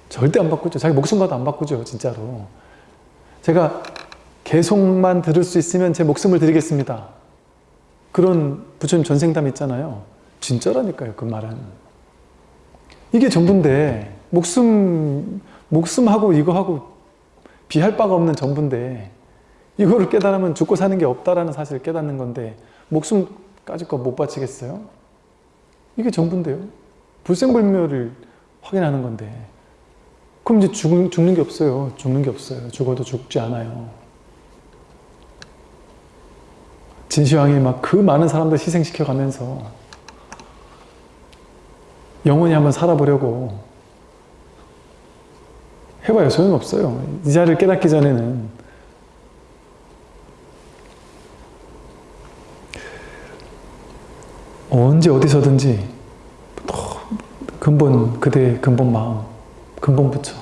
절대 안 바꾸죠. 자기 목숨과도 안 바꾸죠, 진짜로. 제가 계속만 들을 수 있으면 제 목숨을 드리겠습니다. 그런 부처님 전생담 있잖아요. 진짜라니까요, 그 말은. 이게 전부인데, 목숨, 목숨하고 이거하고 비할 바가 없는 전부인데, 이거를 깨달으면 죽고 사는 게 없다라는 사실을 깨닫는 건데, 목숨까지 거 못 바치겠어요? 이게 전부인데요. 불생불멸을 확인하는 건데, 그럼 이제 죽, 죽는 게 없어요. 죽는 게 없어요. 죽어도 죽지 않아요. 진시황이 막 그 많은 사람들 희생시켜 가면서 영원히 한번 살아보려고 해봐요. 소용없어요. 이 자리를 깨닫기 전에는 언제 어디서든지 근본 그대의 근본 마음 근본 부처.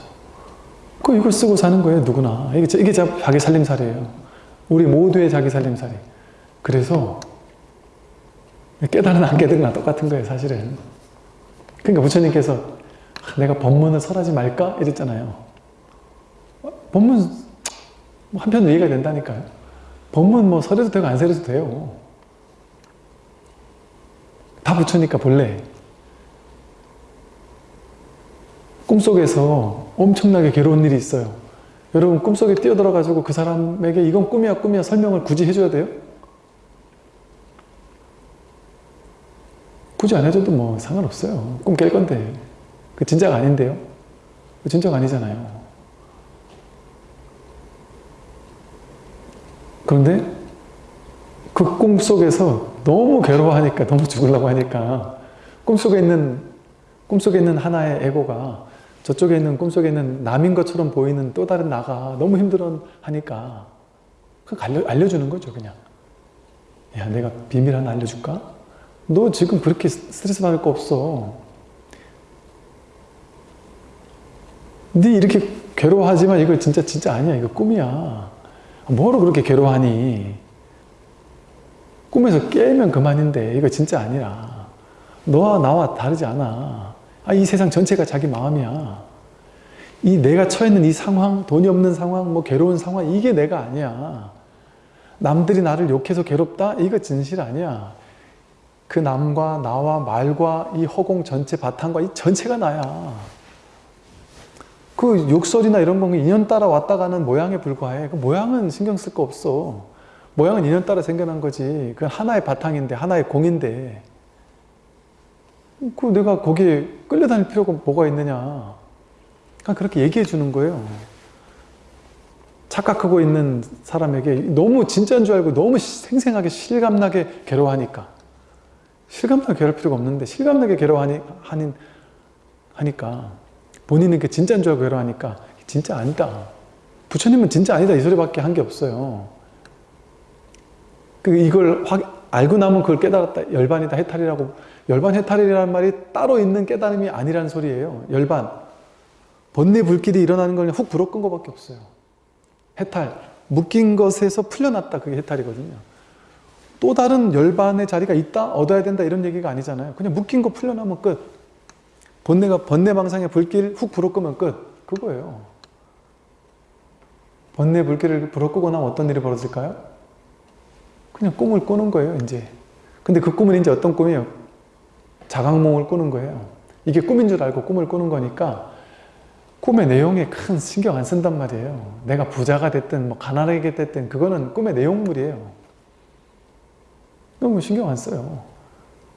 그 이걸 쓰고 사는 거예요, 누구나. 이게, 이게 자기 살림살이에요. 우리 모두의 자기 살림살이. 그래서 깨달은 안 깨달은 똑같은 거예요, 사실은. 그러니까 부처님께서 내가 법문을 설하지 말까? 이랬잖아요. 법문 뭐 한편으로 이해가 된다니까요. 법문 뭐 설해도 되고 안 설해도 돼요. 다 부처니까 본래. 꿈속에서 엄청나게 괴로운 일이 있어요. 여러분 꿈속에 뛰어들어가지고 그 사람에게 이건 꿈이야 꿈이야 설명을 굳이 해줘야 돼요? 굳이 안 해줘도 뭐 상관없어요. 꿈 깰 건데. 그 진짜가 아닌데요? 그 진짜가 아니잖아요. 그런데 그 꿈 속에서 너무 괴로워하니까 너무 죽으려고 하니까 꿈속에 있는 꿈속에 있는 하나의 에고가 저쪽에 있는 꿈속에 있는 남인 것처럼 보이는 또 다른 나가 너무 힘들어 하니까 그 알려, 알려주는 거죠 그냥 야 내가 비밀 하나 알려줄까? 너 지금 그렇게 스트레스 받을 거 없어. 네 이렇게 괴로워하지만 이거 진짜 진짜 아니야. 이거 꿈이야. 뭐로 그렇게 괴로워하니? 꿈에서 깨면 그만인데 이거 진짜 아니라 너와 나와 다르지 않아. 아, 이 세상 전체가 자기 마음이야. 이 내가 처해 있는 이 상황, 돈이 없는 상황, 뭐 괴로운 상황 이게 내가 아니야. 남들이 나를 욕해서 괴롭다? 이거 진실 아니야. 그 남과 나와 말과 이 허공 전체 바탕과 이 전체가 나야. 그 욕설이나 이런 건 인연 따라 왔다 가는 모양에 불과해. 그 모양은 신경 쓸 거 없어. 모양은 인연 따라 생겨난 거지. 그건 하나의 바탕인데, 하나의 공인데. 그 내가 거기에 끌려다닐 필요가 뭐가 있느냐. 그냥 그렇게 얘기해 주는 거예요. 착각하고 있는 사람에게 너무 진짜인 줄 알고 너무 생생하게 실감나게 괴로워하니까. 실감나게 괴로울 필요가 없는데 실감나게 괴로워하니, 하니, 하니까 본인은 그 진짜인 줄 알고 괴로워하니까 진짜 아니다. 부처님은 진짜 아니다 이 소리밖에 한 게 없어요. 그 이걸 확, 알고 나면 그걸 깨달았다. 열반이다 해탈이라고 열반 해탈이라는 말이 따로 있는 깨달음이 아니라는 소리예요. 열반. 번뇌 불길이 일어나는 걸 훅 불어 끈 것밖에 없어요. 해탈. 묶인 것에서 풀려났다. 그게 해탈이거든요. 또 다른 열반의 자리가 있다? 얻어야 된다? 이런 얘기가 아니잖아요. 그냥 묶인 거 풀려나면 끝. 번뇌가, 번뇌망상의 불길 훅 불어 끄면 끝. 그거예요. 번뇌 불길을 불어 끄고 나면 어떤 일이 벌어질까요? 그냥 꿈을 꾸는 거예요, 이제. 근데 그 꿈은 이제 어떤 꿈이에요? 자각몽을 꾸는 거예요. 이게 꿈인 줄 알고 꿈을 꾸는 거니까 꿈의 내용에 큰 신경 안 쓴단 말이에요. 내가 부자가 됐든 뭐 가난하게 됐든 그거는 꿈의 내용물이에요. 너무 신경 안 써요.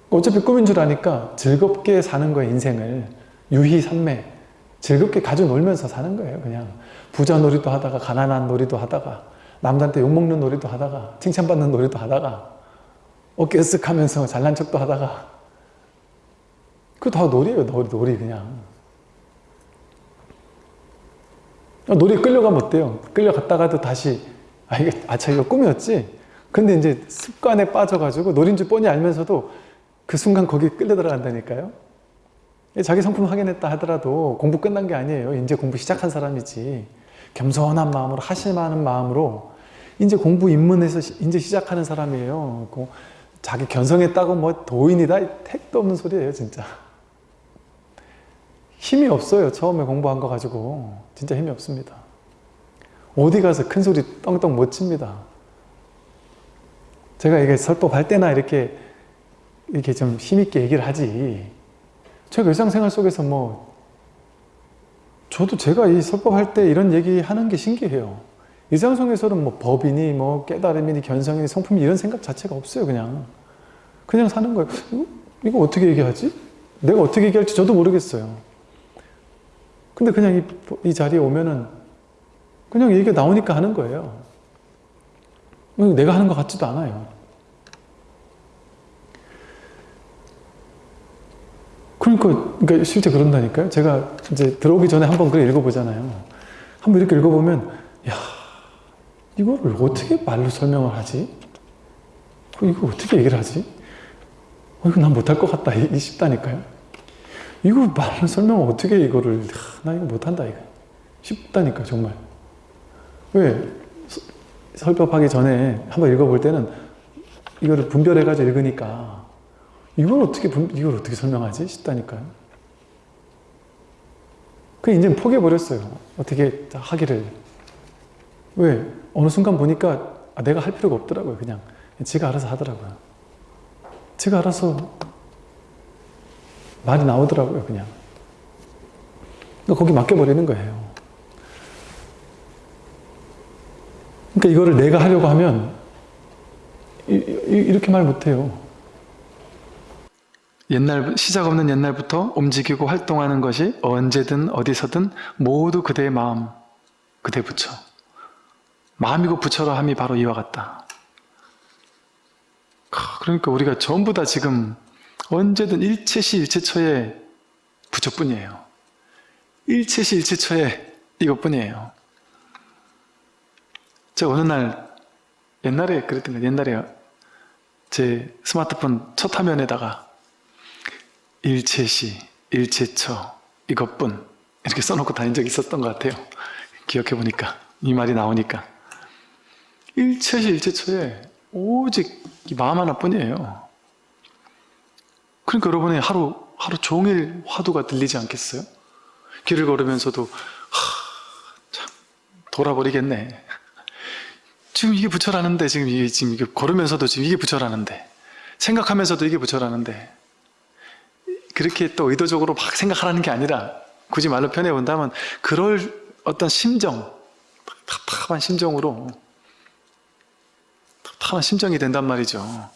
어차피 꿈인 줄 아니까 즐겁게 사는 거예요, 인생을. 유희산매. 즐겁게 가지고 놀면서 사는 거예요, 그냥. 부자 놀이도 하다가, 가난한 놀이도 하다가, 남들한테 욕먹는 놀이도 하다가, 칭찬받는 놀이도 하다가, 어깨 쓱 하면서 잘난 척도 하다가. 그거 다 놀이에요, 놀이, 놀이, 그냥. 놀이 끌려가면 어때요? 끌려갔다가도 다시, 아, 이게, 아차, 이거 꿈이었지? 근데 이제 습관에 빠져가지고 노린 줄 뻔히 알면서도 그 순간 거기에 끌려 들어간다니까요. 자기 성품 확인했다 하더라도 공부 끝난 게 아니에요. 이제 공부 시작한 사람이지. 겸손한 마음으로 하실만한 마음으로 이제 공부 입문해서 이제 시작하는 사람이에요. 그 자기 견성했다고 뭐 도인이다 택도 없는 소리예요 진짜. 힘이 없어요. 처음에 공부한 거 가지고 진짜 힘이 없습니다. 어디 가서 큰 소리 떵떵 못 칩니다. 제가 이게 설법할 때나 이렇게 이렇게 좀 힘있게 얘기를 하지. 제가 일상생활 속에서 뭐 저도 제가 이 설법할 때 이런 얘기 하는 게 신기해요. 일상 속에서는 뭐 법이니 뭐 깨달음이니 견성이니 성품이 이런 생각 자체가 없어요. 그냥 그냥 사는 거예요. 이거 어떻게 얘기하지? 내가 어떻게 얘기할지 저도 모르겠어요. 근데 그냥 이, 이 자리에 오면은 그냥 얘기가 나오니까 하는 거예요. 내가 하는 것 같지도 않아요. 그러니까, 그러니까 실제 그런다니까요. 제가 이제 들어오기 전에 한번 글 읽어보잖아요. 한번 이렇게 읽어보면, 야, 이거를 어떻게 말로 설명을 하지? 이거 어떻게 얘기를 하지? 어, 이거 난 못할 것 같다. 이, 싶다니까요. 이거 말로 설명을 어떻게 이거를, 나 이거 못한다. 이거. 쉽다니까, 정말. 왜? 설법하기 전에 한번 읽어볼 때는 이거를 분별해가지고 읽으니까 이걸 어떻게 분, 이걸 어떻게 설명하지 싶다니까요. 그 이제 포기해버렸어요. 어떻게 하기를. 왜? 어느 순간 보니까 아, 내가 할 필요가 없더라고요. 그냥 지가 알아서 하더라고요. 지가 알아서 말이 나오더라고요. 그냥. 거기 맡겨버리는 거예요. 그러니까 이거를 내가 하려고 하면 이, 이렇게 말 못해요. 옛날 시작 없는 옛날부터 움직이고 활동하는 것이 언제든 어디서든 모두 그대의 마음, 그대 부처. 마음이고 부처라 함이 바로 이와 같다. 그러니까 우리가 전부 다 지금 언제든 일체시 일체처의 부처뿐이에요. 일체시 일체처의 이것뿐이에요. 제가 어느 날 옛날에 그랬던 거 옛날에 제 스마트폰 첫 화면에다가 일체시, 일체처 이것뿐 이렇게 써놓고 다닌 적이 있었던 것 같아요. 기억해 보니까 이 말이 나오니까 일체시, 일체처에 오직 이 마음 하나뿐이에요. 그러니까 여러분이 하루 하루 종일 화두가 들리지 않겠어요? 길을 걸으면서도 하, 참 돌아버리겠네. 지금 이게 부처라는데 지금 이게 지금 이게 걸으면서도 지금 이게 부처라는데 생각하면서도 이게 부처라는데 그렇게 또 의도적으로 막 생각하라는 게 아니라 굳이 말로 표현해 본다면 그럴 어떤 심정 답답한 심정으로 답답한 심정이 된단 말이죠.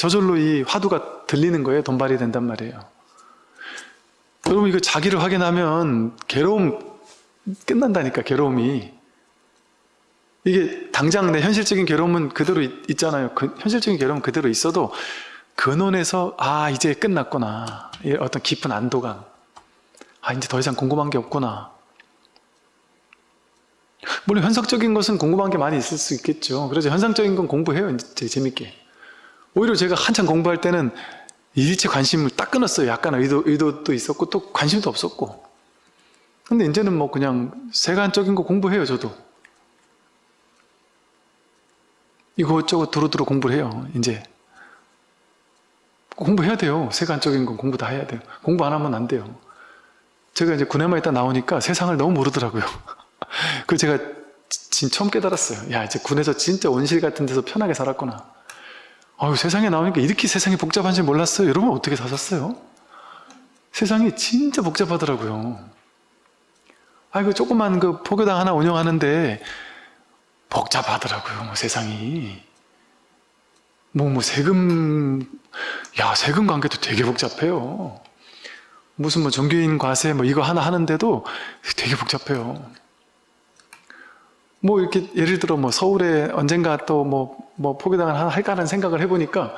저절로 이 화두가 들리는 거예요. 돈발이 된단 말이에요. 여러분 이거 자기를 확인하면 괴로움 끝난다니까 괴로움이 이게 당장 내 현실적인 괴로움은 그대로 있, 잖아요. 그, 현실적인 괴로움은 그대로 있어도 근원에서 아 이제 끝났구나. 이 어떤 깊은 안도감. 아 이제 더 이상 궁금한 게 없구나. 물론 현상적인 것은 궁금한 게 많이 있을 수 있겠죠. 그래서 현상적인 건 공부해요 이제 재밌게. 오히려 제가 한참 공부할 때는 일체 관심을 딱 끊었어요. 약간 의도, 의도도 있었고 또 관심도 없었고. 근데 이제는 뭐 그냥 세간적인 거 공부해요 저도 이것저것 두루두루 공부를 해요. 이제 공부해야 돼요. 세간적인 건 공부 다 해야 돼요. 공부 안 하면 안 돼요. 제가 이제 군에만 있다 나오니까 세상을 너무 모르더라고요. 그 제가 진 처음 깨달았어요. 야 이제 군에서 진짜 온실 같은 데서 편하게 살았구나. 아유 세상에 나오니까 이렇게 세상이 복잡한지 몰랐어요? 여러분 어떻게 사셨어요? 세상이 진짜 복잡하더라고요. 아이고 조그만 그 포교당 하나 운영하는데 복잡하더라고요 뭐 세상이 뭐, 뭐, 세금, 야, 세금 관계도 되게 복잡해요. 무슨 뭐 종교인 과세 뭐 이거 하나 하는데도 되게 복잡해요. 뭐 이렇게 예를 들어 뭐 서울에 언젠가 또 뭐뭐 포교당을 하나 할까 하는 생각을 해보니까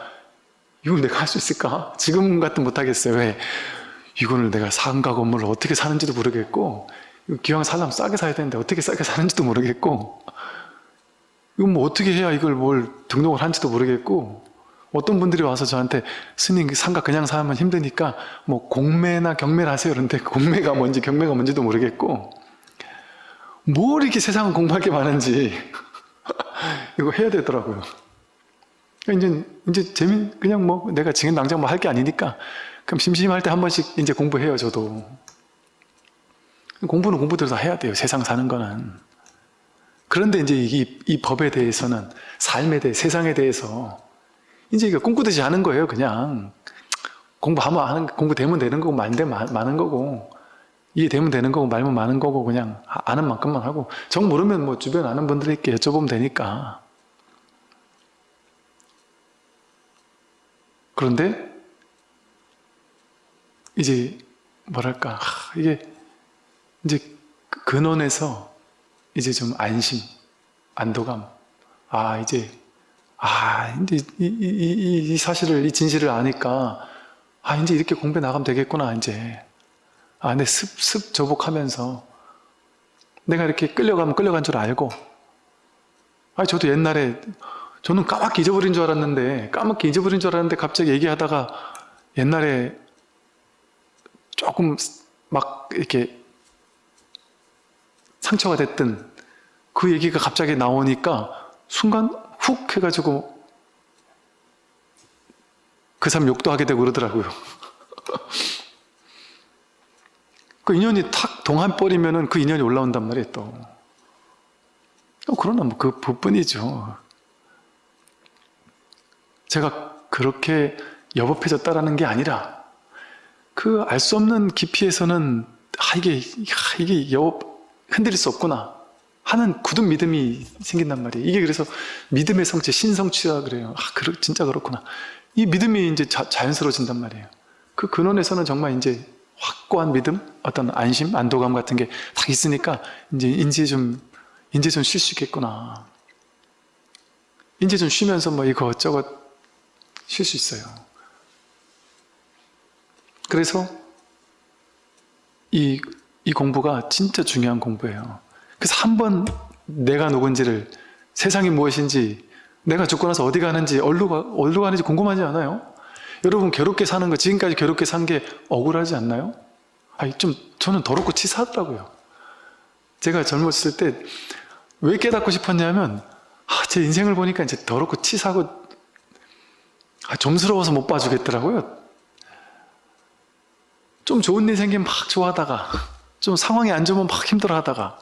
이걸 내가 할 수 있을까? 지금 같은 못하겠어요. 왜? 이거를 내가 상가 건물을 어떻게 사는지도 모르겠고 기왕 살려면 싸게 사야 되는데 어떻게 싸게 사는지도 모르겠고 이건 뭐 어떻게 해야 이걸 뭘 등록을 한지도 모르겠고 어떤 분들이 와서 저한테 스님 상가 그냥 사면 힘드니까 뭐 공매나 경매를 하세요 그런데 공매가 뭔지 경매가 뭔지도 모르겠고 뭘 이렇게 세상은 공부할 게 많은지 이거 해야 되더라고요. 이제 이제 재미 그냥 뭐 내가 지금 당장 뭐 할 게 아니니까 그럼 심심할 때 한 번씩 이제 공부해요 저도. 공부는 공부대로 다 해야 돼요 세상 사는 거는 그런데 이제 이, 이 법에 대해서는 삶에 대해 세상에 대해서 이제 이거 꿈꾸듯이 하는 거예요 그냥. 공부하면 하는 공부되면 되는 거고 말면 많은 거고 이해되면 되는 거고 말면 많은 거고 그냥 아는 만큼만 하고. 정 모르면 뭐 주변 아는 분들에게 여쭤보면 되니까. 그런데 이제 뭐랄까 이게 이제 근원에서 이제 좀 안심, 안도감. 아, 이제, 아, 이제 이, 이, 이, 이 사실을, 이 진실을 아니까, 아, 이제 이렇게 공부해 나가면 되겠구나, 이제. 아, 내 습, 습 저복하면서 내가 이렇게 끌려가면 끌려간 줄 알고. 아, 저도 옛날에, 저는 까맣게 잊어버린 줄 알았는데, 까맣게 잊어버린 줄 알았는데, 갑자기 얘기하다가 옛날에 조금 막 이렇게 상처가 됐든 그 얘기가 갑자기 나오니까 순간 훅 해가지고 그 사람 욕도 하게 되고 그러더라고요. 그 인연이 탁 동한버리면은 그 인연이 올라온단 말이에요, 또. 어, 그러나 뭐 그 부뿐이죠. 제가 그렇게 여법해졌다라는 게 아니라 그 알 수 없는 깊이에서는 아 이게 아, 이게 여법 흔들릴 수 없구나 하는 굳은 믿음이 생긴단 말이에요. 이게 그래서 믿음의 성체, 신성취라 그래요. 아, 그렇, 진짜 그렇구나. 이 믿음이 이제 자, 자연스러워진단 말이에요. 그 근원에서는 정말 이제 확고한 믿음, 어떤 안심, 안도감 같은 게 딱 있으니까 이제 이제 좀, 이제 좀 쉴 수 있겠구나. 이제 좀 쉬면서 뭐 이것저것 쉴 수 있어요. 그래서 이 이 공부가 진짜 중요한 공부예요. 그래서 한번 내가 누군지를 세상이 무엇인지 내가 죽고 나서 어디 가는지 어디로, 가, 어디로 가는지 궁금하지 않아요? 여러분 괴롭게 사는 거 지금까지 괴롭게 산 게 억울하지 않나요? 아니 좀 저는 더럽고 치사하더라고요. 제가 젊었을 때 왜 깨닫고 싶었냐면 아, 제 인생을 보니까 이제 더럽고 치사하고 아, 좀스러워서 못 봐주겠더라고요. 좀 좋은 일 생기면 막 좋아하다가 좀 상황이 안 좋으면 막 힘들어하다가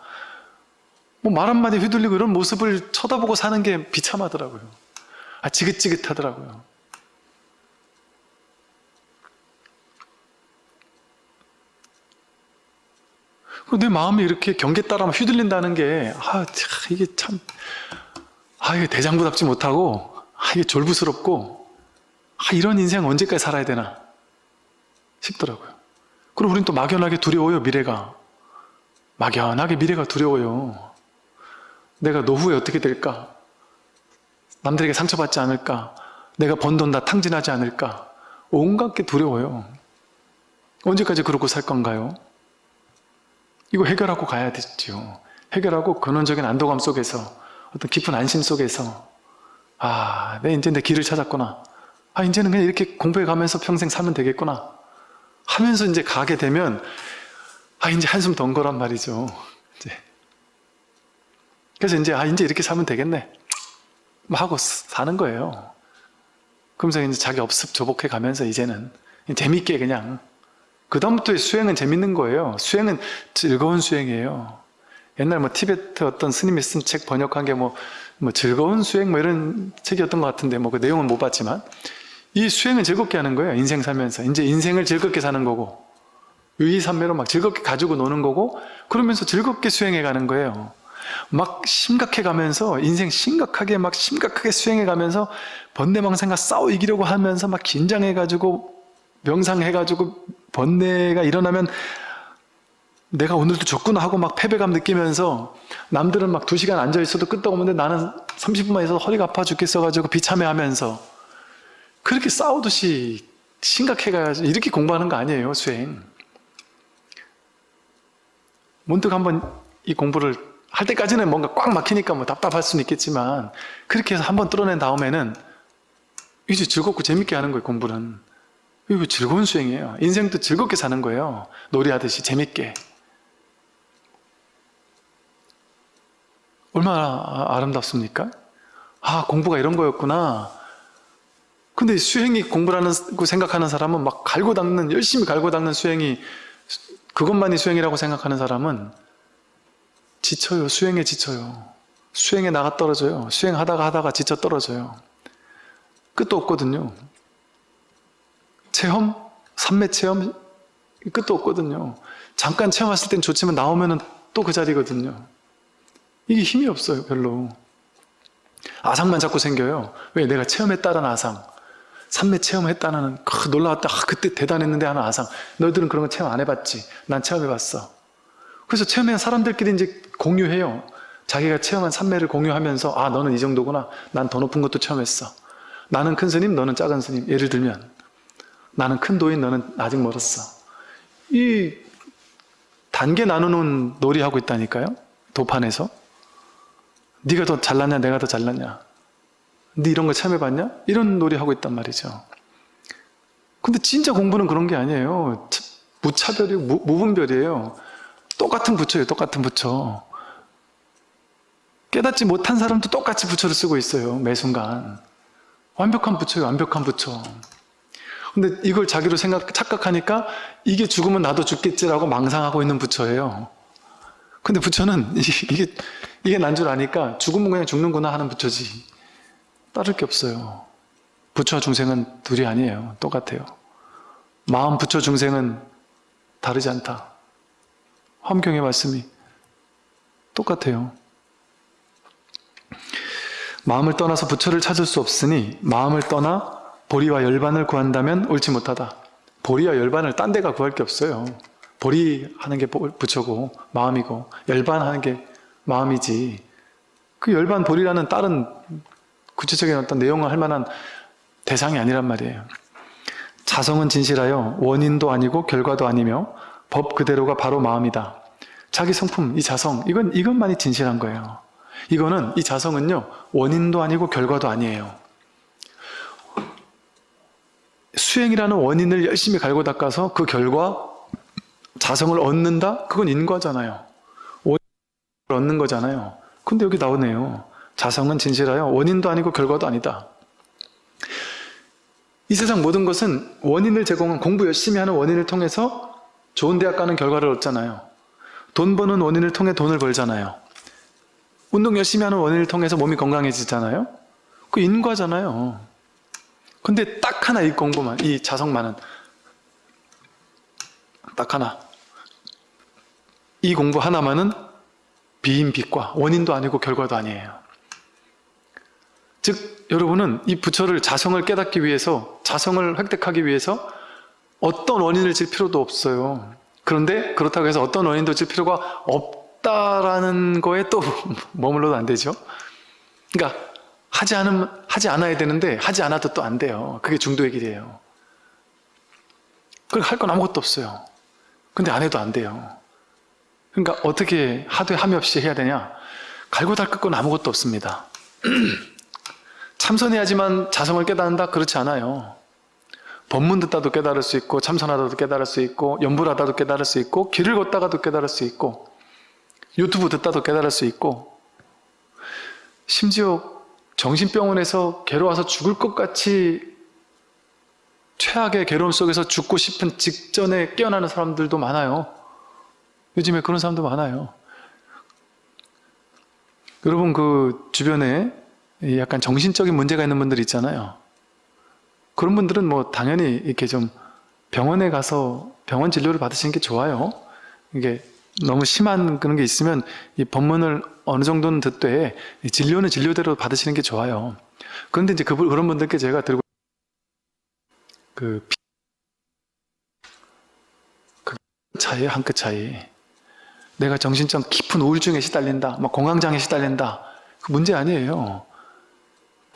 뭐 말 한마디 휘둘리고 이런 모습을 쳐다보고 사는 게 비참하더라고요. 아, 지긋지긋하더라고요. 그내 마음이 이렇게 경계 따라 휘둘린다는 게, 아, 참, 이게 참, 아, 이게 대장부답지 못하고, 아, 이게 졸부스럽고, 아, 이런 인생 언제까지 살아야 되나 싶더라고요. 그리고 우린 또 막연하게 두려워요, 미래가. 막연하게 미래가 두려워요. 내가 노후에 어떻게 될까? 남들에게 상처받지 않을까? 내가 번 돈 다 탕진하지 않을까? 온갖 게 두려워요. 언제까지 그러고 살 건가요? 이거 해결하고 가야 되죠. 해결하고 근원적인 안도감 속에서 어떤 깊은 안심 속에서 아, 내 이제 내 길을 찾았구나. 아, 이제는 그냥 이렇게 공부해 가면서 평생 살면 되겠구나. 하면서 이제 가게 되면 아, 이제 한숨 던 거란 말이죠. 이제. 그래서 이제 아, 이제 이렇게 살면 되겠네. 뭐 하고 사는 거예요. 그러면서 이제 자기 업습 조복해 가면서 이제는 재밌게 그냥 그 다음부터 수행은 재밌는 거예요. 수행은 즐거운 수행이에요. 옛날 뭐 티베트 어떤 스님이 쓴 책 번역한 게 뭐, 뭐 즐거운 수행 뭐 이런 책이었던 것 같은데 뭐 그 내용은 못 봤지만 이 수행은 즐겁게 하는 거예요. 인생 살면서. 이제 인생을 즐겁게 사는 거고 유의산매로 막 즐겁게 가지고 노는 거고 그러면서 즐겁게 수행해 가는 거예요. 막 심각해 가면서 인생 심각하게 막 심각하게 수행해 가면서 번뇌망상과 싸워 이기려고 하면서 막 긴장해 가지고 명상해 가지고 번뇌가 일어나면 내가 오늘도 졌구나 하고 막 패배감 느끼면서 남들은 막 두 시간 앉아 있어도 끄떡 없는데 나는 30분만 있어도 허리가 아파 죽겠어 가지고 비참해 하면서 그렇게 싸우듯이 심각해 가지고 이렇게 공부하는 거 아니에요 수행 문득 한번 이 공부를 할 때까지는 뭔가 꽉 막히니까 뭐 답답할 수는 있겠지만 그렇게 해서 한번 뚫어낸 다음에는 이제 즐겁고 재밌게 하는 거예요 공부는. 이거 즐거운 수행이에요. 인생도 즐겁게 사는 거예요. 놀이하듯이 재밌게. 얼마나 아름답습니까? 아 공부가 이런 거였구나 근데 수행이 공부라는 생각하는 사람은 막 갈고 닦는 열심히 갈고 닦는 수행이 그것만이 수행이라고 생각하는 사람은 지쳐요. 수행에 지쳐요. 수행에 나가 떨어져요. 수행하다가 하다가 지쳐 떨어져요. 끝도 없거든요. 체험, 삼매 체험 끝도 없거든요. 잠깐 체험했을 땐 좋지만 나오면은 또 그 자리거든요. 이게 힘이 없어요, 별로. 아상만 자꾸 생겨요. 왜? 내가 체험했다는 아상. 삼매 체험했다는 그 놀라웠다. 아, 그때 대단했는데 하는 아상. 너희들은 그런 거 체험 안 해봤지. 난 체험해봤어. 그래서 체험한 사람들끼리 이제 공유해요. 자기가 체험한 삼매를 공유하면서 아 너는 이 정도구나. 난 더 높은 것도 체험했어. 나는 큰 스님, 너는 작은 스님. 예를 들면 나는 큰 도인, 너는 아직 멀었어. 이 단계 나누는 놀이하고 있다니까요. 도판에서. 네가 더 잘났냐, 내가 더 잘났냐. 네 이런 거 체험해봤냐? 이런 놀이 하고 있단 말이죠. 근데 진짜 공부는 그런 게 아니에요. 무차별이고 무, 무분별이에요. 똑같은 부처예요. 똑같은 부처. 깨닫지 못한 사람도 똑같이 부처를 쓰고 있어요. 매 순간. 완벽한 부처예요. 완벽한 부처. 근데 이걸 자기로 생각, 착각하니까 이게 죽으면 나도 죽겠지라고 망상하고 있는 부처예요. 근데 부처는 이게, 이게 난 줄 아니까 죽으면 그냥 죽는구나 하는 부처지. 따를 게 없어요. 부처와 중생은 둘이 아니에요. 똑같아요. 마음 부처 중생은 다르지 않다. 화경의 말씀이 똑같아요. 마음을 떠나서 부처를 찾을 수 없으니 마음을 떠나 보리와 열반을 구한다면 옳지 못하다. 보리와 열반을 딴 데가 구할 게 없어요. 보리 하는 게 부처고 마음이고 열반 하는 게 마음이지. 그 열반 보리라는 다른 구체적인 어떤 내용을 할 만한 대상이 아니란 말이에요. 자성은 진실하여 원인도 아니고 결과도 아니며 법 그대로가 바로 마음이다. 자기 성품, 이 자성, 이건, 이것만이 진실한 거예요. 이거는 이 자성은요 원인도 아니고 결과도 아니에요. 수행이라는 원인을 열심히 갈고 닦아서 그 결과 자성을 얻는다? 그건 인과잖아요. 원인을 얻는 거잖아요. 근데 여기 나오네요. 자성은 진실하여 원인도 아니고 결과도 아니다. 이 세상 모든 것은 원인을 제공한 공부 열심히 하는 원인을 통해서 좋은 대학 가는 결과를 얻잖아요. 돈 버는 원인을 통해 돈을 벌잖아요. 운동 열심히 하는 원인을 통해서 몸이 건강해지잖아요. 그 인과잖아요. 근데 딱 하나 이 공부만, 이 자성만은 딱 하나. 이 공부 하나만은 비인빛과 원인도 아니고 결과도 아니에요. 즉 여러분은 이 부처를 자성을 깨닫기 위해서 자성을 획득하기 위해서 어떤 원인을 질 필요도 없어요. 그런데 그렇다고 해서 어떤 원인도 질 필요가 없다라는 거에 또 머물러도 안 되죠. 그러니까 하지 않으면 하지 않아야 되는데 하지 않아도 또 안 돼요. 그게 중도의 길이에요. 그할 건 아무것도 없어요. 근데 안 해도 안 돼요. 그러니까 어떻게 하되 함이 없이 해야 되냐? 갈고 닦을 건 아무것도 없습니다. 참선해야지만 자성을 깨닫는다? 그렇지 않아요. 법문 듣다도 깨달을 수 있고 참선하다도 깨달을 수 있고 연불하다도 깨달을 수 있고 길을 걷다가도 깨달을 수 있고 유튜브 듣다도 깨달을 수 있고 심지어 정신병원에서 괴로워서 죽을 것 같이 최악의 괴로움 속에서 죽고 싶은 직전에 깨어나는 사람들도 많아요. 요즘에 그런 사람도 많아요. 여러분 그 주변에 약간 정신적인 문제가 있는 분들 있잖아요. 그런 분들은 뭐 당연히 이렇게 좀 병원에 가서 병원 진료를 받으시는 게 좋아요. 이게 너무 심한 그런 게 있으면 이 법문을 어느 정도는 듣되 진료는 진료대로 받으시는 게 좋아요. 그런데 이제 그, 그런 분들께 제가 들고 그, 그 차이 한 끗 차이. 내가 정신적 깊은 우울증에 시달린다, 막 공황장애 시달린다. 그 문제 아니에요.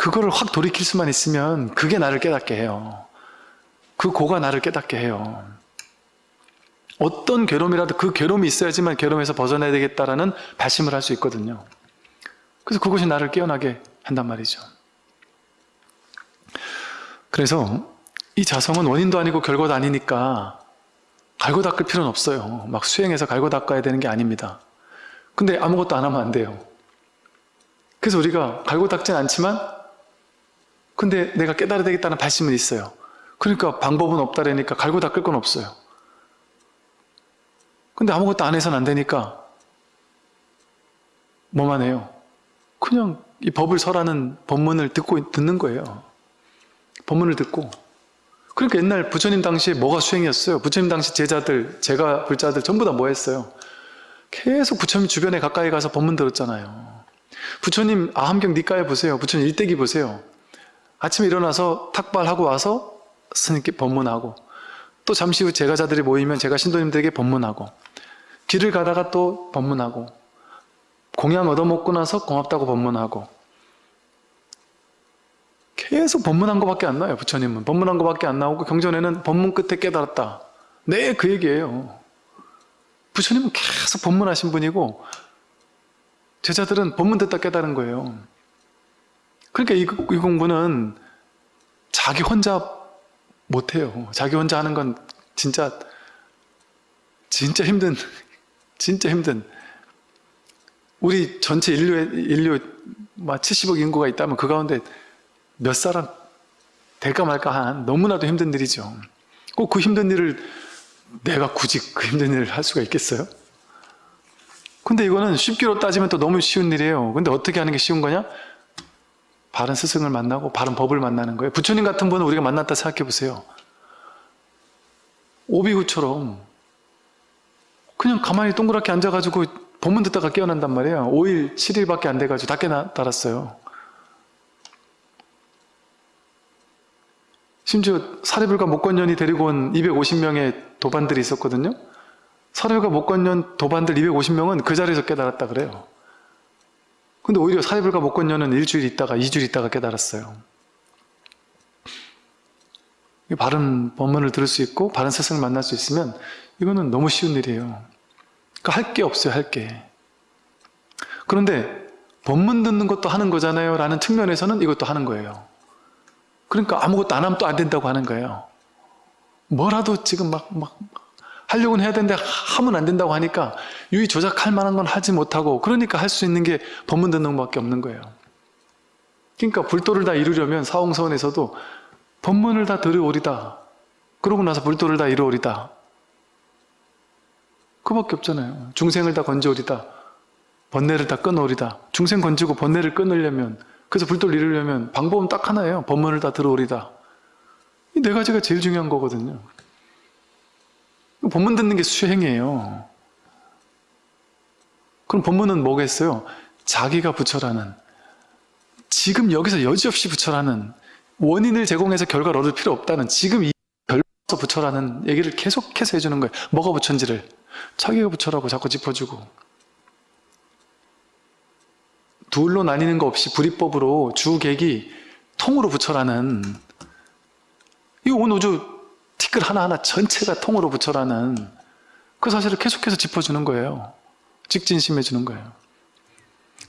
그거를 확 돌이킬 수만 있으면 그게 나를 깨닫게 해요. 그 고가 나를 깨닫게 해요. 어떤 괴로움이라도 그 괴로움이 있어야지만 괴로움에서 벗어나야 되겠다라는 발심을 할 수 있거든요. 그래서 그것이 나를 깨어나게 한단 말이죠. 그래서 이 자성은 원인도 아니고 결과도 아니니까 갈고 닦을 필요는 없어요. 막 수행해서 갈고 닦아야 되는 게 아닙니다. 근데 아무것도 안 하면 안 돼요. 그래서 우리가 갈고 닦진 않지만 근데 내가 깨달아야 되겠다는 발심은 있어요. 그러니까 방법은 없다라니까 갈고 닦을 건 없어요. 근데 아무것도 안 해서는 안 되니까 뭐만 해요? 그냥 이 법을 설하는 법문을 듣고 듣는 거예요. 법문을 듣고 그러니까 옛날 부처님 당시에 뭐가 수행이었어요? 부처님 당시 제자들, 제가 불자들 전부 다 뭐 했어요? 계속 부처님 주변에 가까이 가서 법문 들었잖아요. 부처님 아함경 니까에 보세요. 부처님 일대기 보세요. 아침에 일어나서 탁발하고 와서 스님께 법문하고 또 잠시 후 제가 자들이 모이면 제가 신도님들에게 법문하고 길을 가다가 또 법문하고 공양 얻어먹고 나서 고맙다고 법문하고. 계속 법문한 것밖에 안 나와요 부처님은. 법문한 것밖에 안 나오고 경전에는 법문 끝에 깨달았다. 네 그 얘기예요. 부처님은 계속 법문하신 분이고 제자들은 법문 듣다 깨달은 거예요 그러니까 이, 이 공부는 자기 혼자 못해요. 자기 혼자 하는 건 진짜 진짜 힘든 진짜 힘든 우리 전체 인류의 인류 70억 인구가 있다면 그 가운데 몇 사람 될까 말까 한 너무나도 힘든 일이죠. 꼭 그 힘든 일을 내가 굳이 그 힘든 일을 할 수가 있겠어요? 근데 이거는 쉽기로 따지면 또 너무 쉬운 일이에요. 근데 어떻게 하는 게 쉬운 거냐? 바른 스승을 만나고 바른 법을 만나는 거예요. 부처님 같은 분은 우리가 만났다 생각해 보세요. 오비후처럼 그냥 가만히 동그랗게 앉아가지고 법문 듣다가 깨어난단 말이에요. 5일, 7일밖에 안 돼가지고 다 깨달았어요. 심지어 사례불과 목건년이 데리고 온 250명의 도반들이 있었거든요. 사례불과 목건년 도반들 250명은 그 자리에서 깨달았다 그래요. 근데 오히려 사회불가 목건녀는 일주일 있다가 이주일 있다가 깨달았어요. 바른 법문을 들을 수 있고 바른 스승을 만날 수 있으면 이거는 너무 쉬운 일이에요. 그러니까 할 게 없어요, 할 게. 그런데 법문 듣는 것도 하는 거잖아요 라는 측면에서는 이것도 하는 거예요 그러니까 아무것도 안 하면 또 안 된다고 하는 거예요 뭐라도 지금 막, 막 하려고는 해야 되는데 하면 안 된다고 하니까 유의 조작할 만한 건 하지 못하고 그러니까 할 수 있는 게 법문 듣는 것밖에 없는 거예요. 그러니까 불도를 다 이루려면 사홍서원에서도 법문을 다 들으오리다. 그러고 나서 불도를 다 이루오리다. 그밖에 없잖아요. 중생을 다 건져오리다. 번뇌를 다 끊어오리다. 중생 건지고 번뇌를 끊으려면 그래서 불도를 이루려면 방법은 딱 하나예요. 법문을 다 들어오리다. 이 네 가지가 제일 중요한 거거든요 법문 듣는 게 수행이에요. 그럼 법문은 뭐겠어요? 자기가 부처라는 지금 여기서 여지없이 부처라는 원인을 제공해서 결과를 얻을 필요 없다는 지금 이 결과에서 부처라는 얘기를 계속해서 해주는 거예요. 뭐가 부처인지를. 자기가 부처라고 자꾸 짚어주고. 둘로 나뉘는 거 없이 불이법으로 주객이 통으로 부처라는 이 온 우주 티끌 하나하나 전체가 통으로 부처라는 그 사실을 계속해서 짚어주는 거예요. 직진심해 주는 거예요.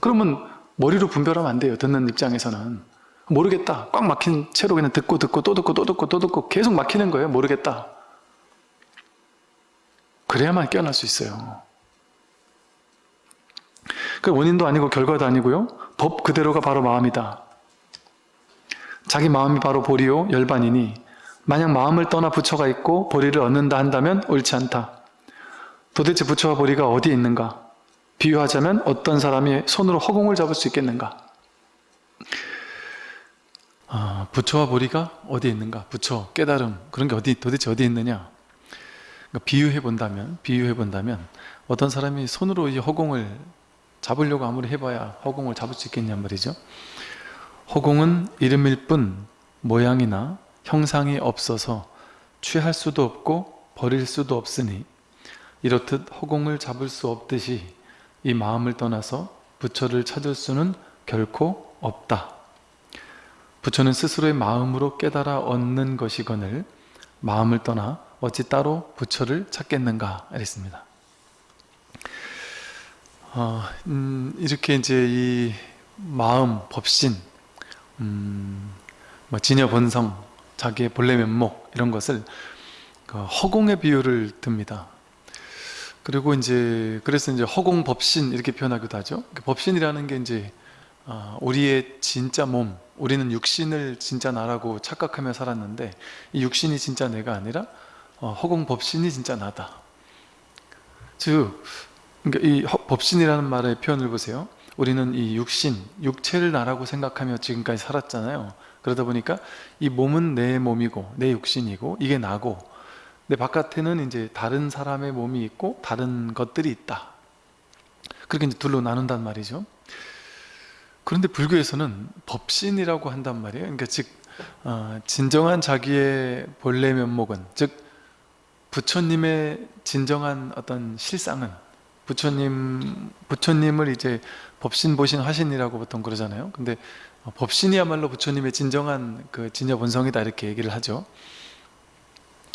그러면 머리로 분별하면 안 돼요 듣는 입장에서는. 모르겠다. 꽉 막힌 채로 그냥 듣고 듣고 또 듣고 또 듣고 또 듣고 계속 막히는 거예요. 모르겠다. 그래야만 깨어날 수 있어요. 그 원인도 아니고 결과도 아니고요. 법 그대로가 바로 마음이다. 자기 마음이 바로 보리요 열반이니 만약 마음을 떠나 부처가 있고 보리를 얻는다 한다면 옳지 않다. 도대체 부처와 보리가 어디에 있는가? 비유하자면 어떤 사람이 손으로 허공을 잡을 수 있겠는가? 아, 부처와 보리가 어디에 있는가? 부처, 깨달음 그런 게 어디 도대체 어디에 있느냐? 그러니까 비유해 본다면 비유해 본다면 어떤 사람이 손으로 이 허공을 잡으려고 아무리 해봐야 허공을 잡을 수 있겠냔 말이죠. 허공은 이름일 뿐 모양이나 형상이 없어서 취할 수도 없고 버릴 수도 없으니 이렇듯 허공을 잡을 수 없듯이 이 마음을 떠나서 부처를 찾을 수는 결코 없다. 부처는 스스로의 마음으로 깨달아 얻는 것이거늘 마음을 떠나 어찌 따로 부처를 찾겠는가 이랬습니다. 어, 음, 이렇게 이제 이 마음, 법신, 음, 뭐 진여 본성, 자기의 본래 면목 이런 것을 그 허공의 비유를 듭니다. 그리고 이제 그래서 이제 허공 법신 이렇게 표현하기도 하죠. 그 법신이라는 게 이제 어, 우리의 진짜 몸, 우리는 육신을 진짜 나라고 착각하며 살았는데 이 육신이 진짜 내가 아니라 어, 허공 법신이 진짜 나다. 즉 그러니까 이 법신이라는 말의 표현을 보세요 우리는 이 육신, 육체를 나라고 생각하며 지금까지 살았잖아요 그러다 보니까 이 몸은 내 몸이고 내 육신이고 이게 나고 내 바깥에는 이제 다른 사람의 몸이 있고 다른 것들이 있다. 그렇게 이제 둘로 나눈단 말이죠. 그런데 불교에서는 법신이라고 한단 말이에요. 그러니까 즉 어, 진정한 자기의 본래 면목은 즉 부처님의 진정한 어떤 실상은 부처님, 부처님을 이제 법신, 보신, 화신이라고 보통 그러잖아요. 근데 어, 법신이야말로 부처님의 진정한 그 진여 본성이다 이렇게 얘기를 하죠.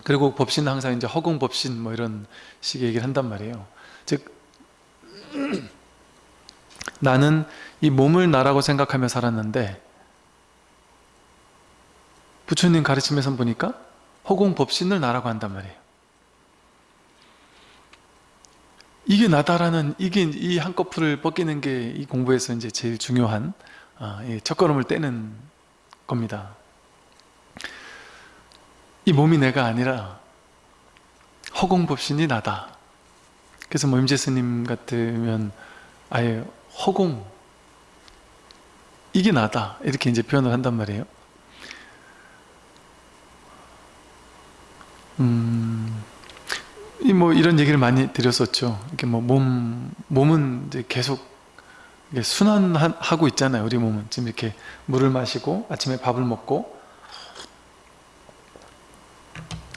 그리고 법신은 항상 이제 허공 법신 뭐 이런 식의 얘기를 한단 말이에요. 즉 나는 이 몸을 나라고 생각하며 살았는데 부처님 가르침에서 보니까 허공 법신을 나라고 한단 말이에요. 이게 나다라는 이게 이 한꺼풀을 벗기는 게 이 공부에서 이제 제일 중요한 아, 첫걸음을 떼는 겁니다. 이 몸이 내가 아니라 허공법신이 나다. 그래서 뭐 임재스님 같으면 아예 허공 이게 나다 이렇게 이제 표현을 한단 말이에요. 음. 뭐 이런 얘기를 많이 드렸었죠. 이렇게 뭐 몸, 몸은 이제 계속 순환하고 있잖아요. 우리 몸은. 지금 이렇게 물을 마시고 아침에 밥을 먹고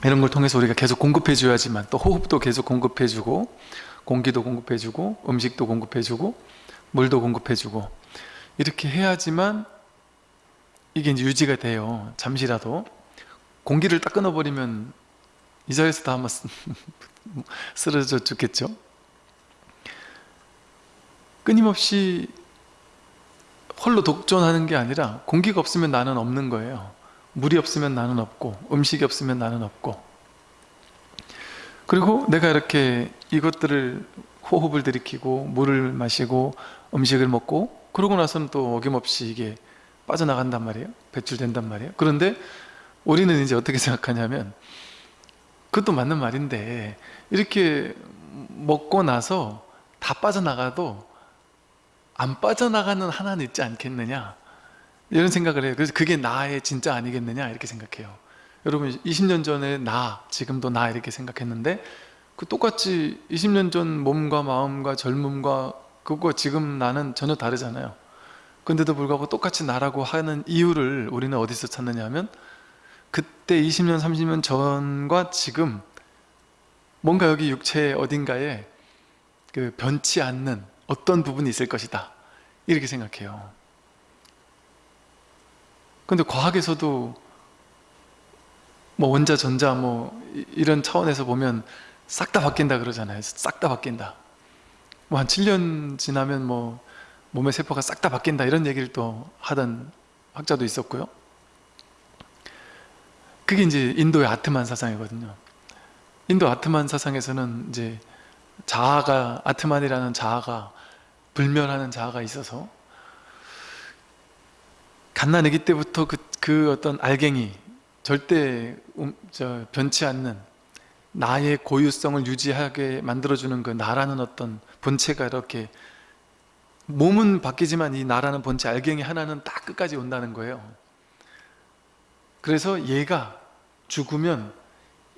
이런 걸 통해서 우리가 계속 공급해 줘야지만 또 호흡도 계속 공급해 주고 공기도 공급해 주고 음식도 공급해 주고 물도 공급해 주고 이렇게 해야지만 이게 유지가 돼요. 잠시라도 공기를 딱 끊어버리면 이 자리에서 다 아마 쓰러져 죽겠죠 끊임없이 홀로 독존하는 게 아니라 공기가 없으면 나는 없는 거예요. 물이 없으면 나는 없고 음식이 없으면 나는 없고. 그리고 내가 이렇게 이것들을 호흡을 들이키고 물을 마시고 음식을 먹고 그러고 나서는 또 어김없이 이게 빠져나간단 말이에요. 배출된단 말이에요. 그런데 우리는 이제 어떻게 생각하냐면 그것도 맞는 말인데 이렇게 먹고 나서 다 빠져나가도 안 빠져나가는 하나는 있지 않겠느냐? 이런 생각을 해요. 그래서 그게 나의 진짜 아니겠느냐? 이렇게 생각해요. 여러분 20년 전에 나 지금도 나 이렇게 생각했는데 그 똑같이 20년 전 몸과 마음과 젊음과 그거 지금 나는 전혀 다르잖아요. 근데도 불구하고 똑같이 나라고 하는 이유를 우리는 어디서 찾느냐 하면 그때 20년 30년 전과 지금 뭔가 여기 육체 어딘가에 그 변치 않는 어떤 부분이 있을 것이다. 이렇게 생각해요. 근데 과학에서도 뭐 원자 전자 뭐 이- 이런 차원에서 보면 싹 다 바뀐다 그러잖아요. 싹 다 바뀐다. 뭐 한 7년 지나면 뭐 몸의 세포가 싹 다 바뀐다 이런 얘기를 또 하던 학자도 있었고요. 그게 이제 인도의 아트만 사상이거든요. 인도 아트만 사상에서는 이제 자아가 아트만이라는 자아가 불멸하는 자아가 있어서 갓난아기 때부터 그, 그 어떤 알갱이 절대 음, 저, 변치 않는 나의 고유성을 유지하게 만들어주는 그 나라는 어떤 본체가 이렇게 몸은 바뀌지만 이 나라는 본체 알갱이 하나는 딱 끝까지 온다는 거예요. 그래서 얘가 죽으면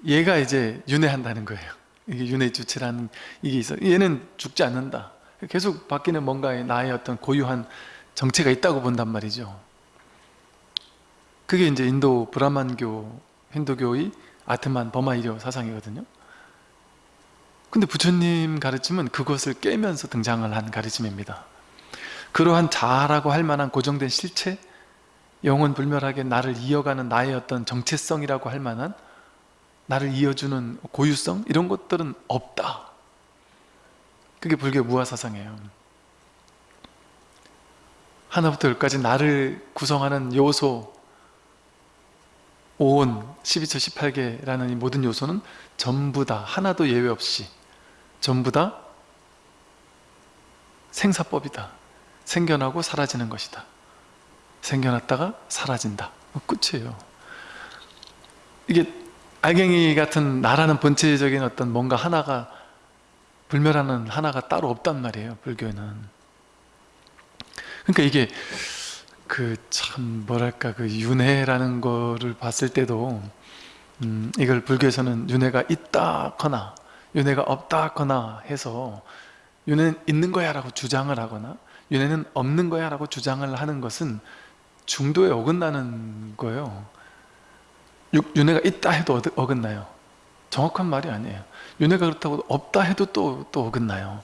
얘가 이제 윤회한다는 거예요. 이게 윤회 주체라는 이게 있어. 얘는 죽지 않는다 계속 바뀌는 뭔가의 나의 어떤 고유한 정체가 있다고 본단 말이죠. 그게 이제 인도 브라만교 힌두교의 아트만 버마이려 사상이거든요. 근데 부처님 가르침은 그것을 깨면서 등장을 한 가르침입니다. 그러한 자아라고 할 만한 고정된 실체 영원 불멸하게 나를 이어가는 나의 어떤 정체성이라고 할 만한 나를 이어주는 고유성 이런 것들은 없다 그게 불교 무아사상이에요. 하나부터 열까지 나를 구성하는 요소 5온, 12처, 18개라는 이 모든 요소는 전부 다 하나도 예외 없이 전부 다 생사법이다. 생겨나고 사라지는 것이다. 생겨났다가 사라진다. 끝이에요. 이게 알갱이 같은 나라는 본체적인 어떤 뭔가 하나가 불멸하는 하나가 따로 없단 말이에요 불교에는. 그러니까 이게 그 참 뭐랄까 그 윤회라는 거를 봤을 때도 음, 이걸 불교에서는 윤회가 있다거나 윤회가 없다거나 해서 윤회는 있는 거야 라고 주장을 하거나 윤회는 없는 거야 라고 주장을 하는 것은 중도에 어긋나는 거예요. 육- 윤회가 있다 해도 어긋- 어긋나요? 정확한 말이 아니에요 윤회가 그렇다고 없다 해도 또, 또 어긋나요.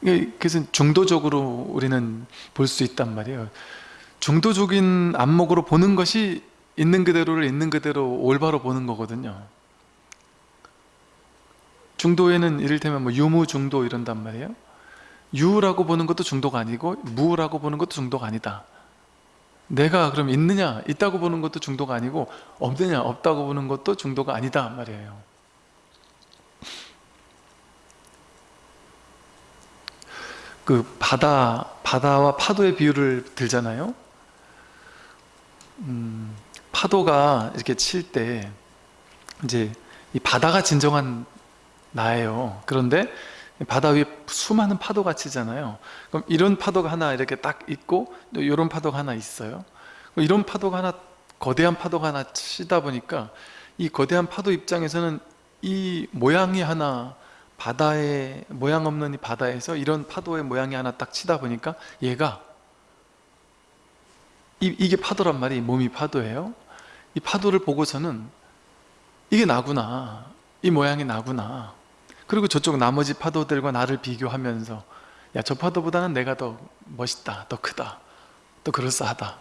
그래서 중도적으로 우리는 볼 수 있단 말이에요. 중도적인 안목으로 보는 것이 있는 그대로를 있는 그대로 올바로 보는 거거든요. 중도에는 이를테면 뭐 유무 중도 이런단 말이에요. 유라고 보는 것도 중도가 아니고 무라고 보는 것도 중도가 아니다. 내가 그럼 있느냐 있다고 보는 것도 중도가 아니고 없느냐 없다고 보는 것도 중도가 아니다 말이에요 그 바다 바다와 파도의 비유를 들잖아요? 음, 파도가 이렇게 칠 때 이제 이 바다가 진정한 나예요. 그런데 바다 위에 수많은 파도가 치잖아요. 그럼 이런 파도가 하나 이렇게 딱 있고 또 이런 파도가 하나 있어요. 이런 파도가 하나 거대한 파도가 하나 치다 보니까 이 거대한 파도 입장에서는 이 모양이 하나 바다의 모양 없는 이 바다에서 이런 파도의 모양이 하나 딱 치다 보니까 얘가 이, 이게 파도란 말이 몸이 파도예요. 이 파도를 보고서는 이게 나구나. 이 모양이 나구나. 그리고 저쪽 나머지 파도들과 나를 비교하면서 야 저 파도보다는 내가 더 멋있다. 더 크다. 더 그럴싸하다.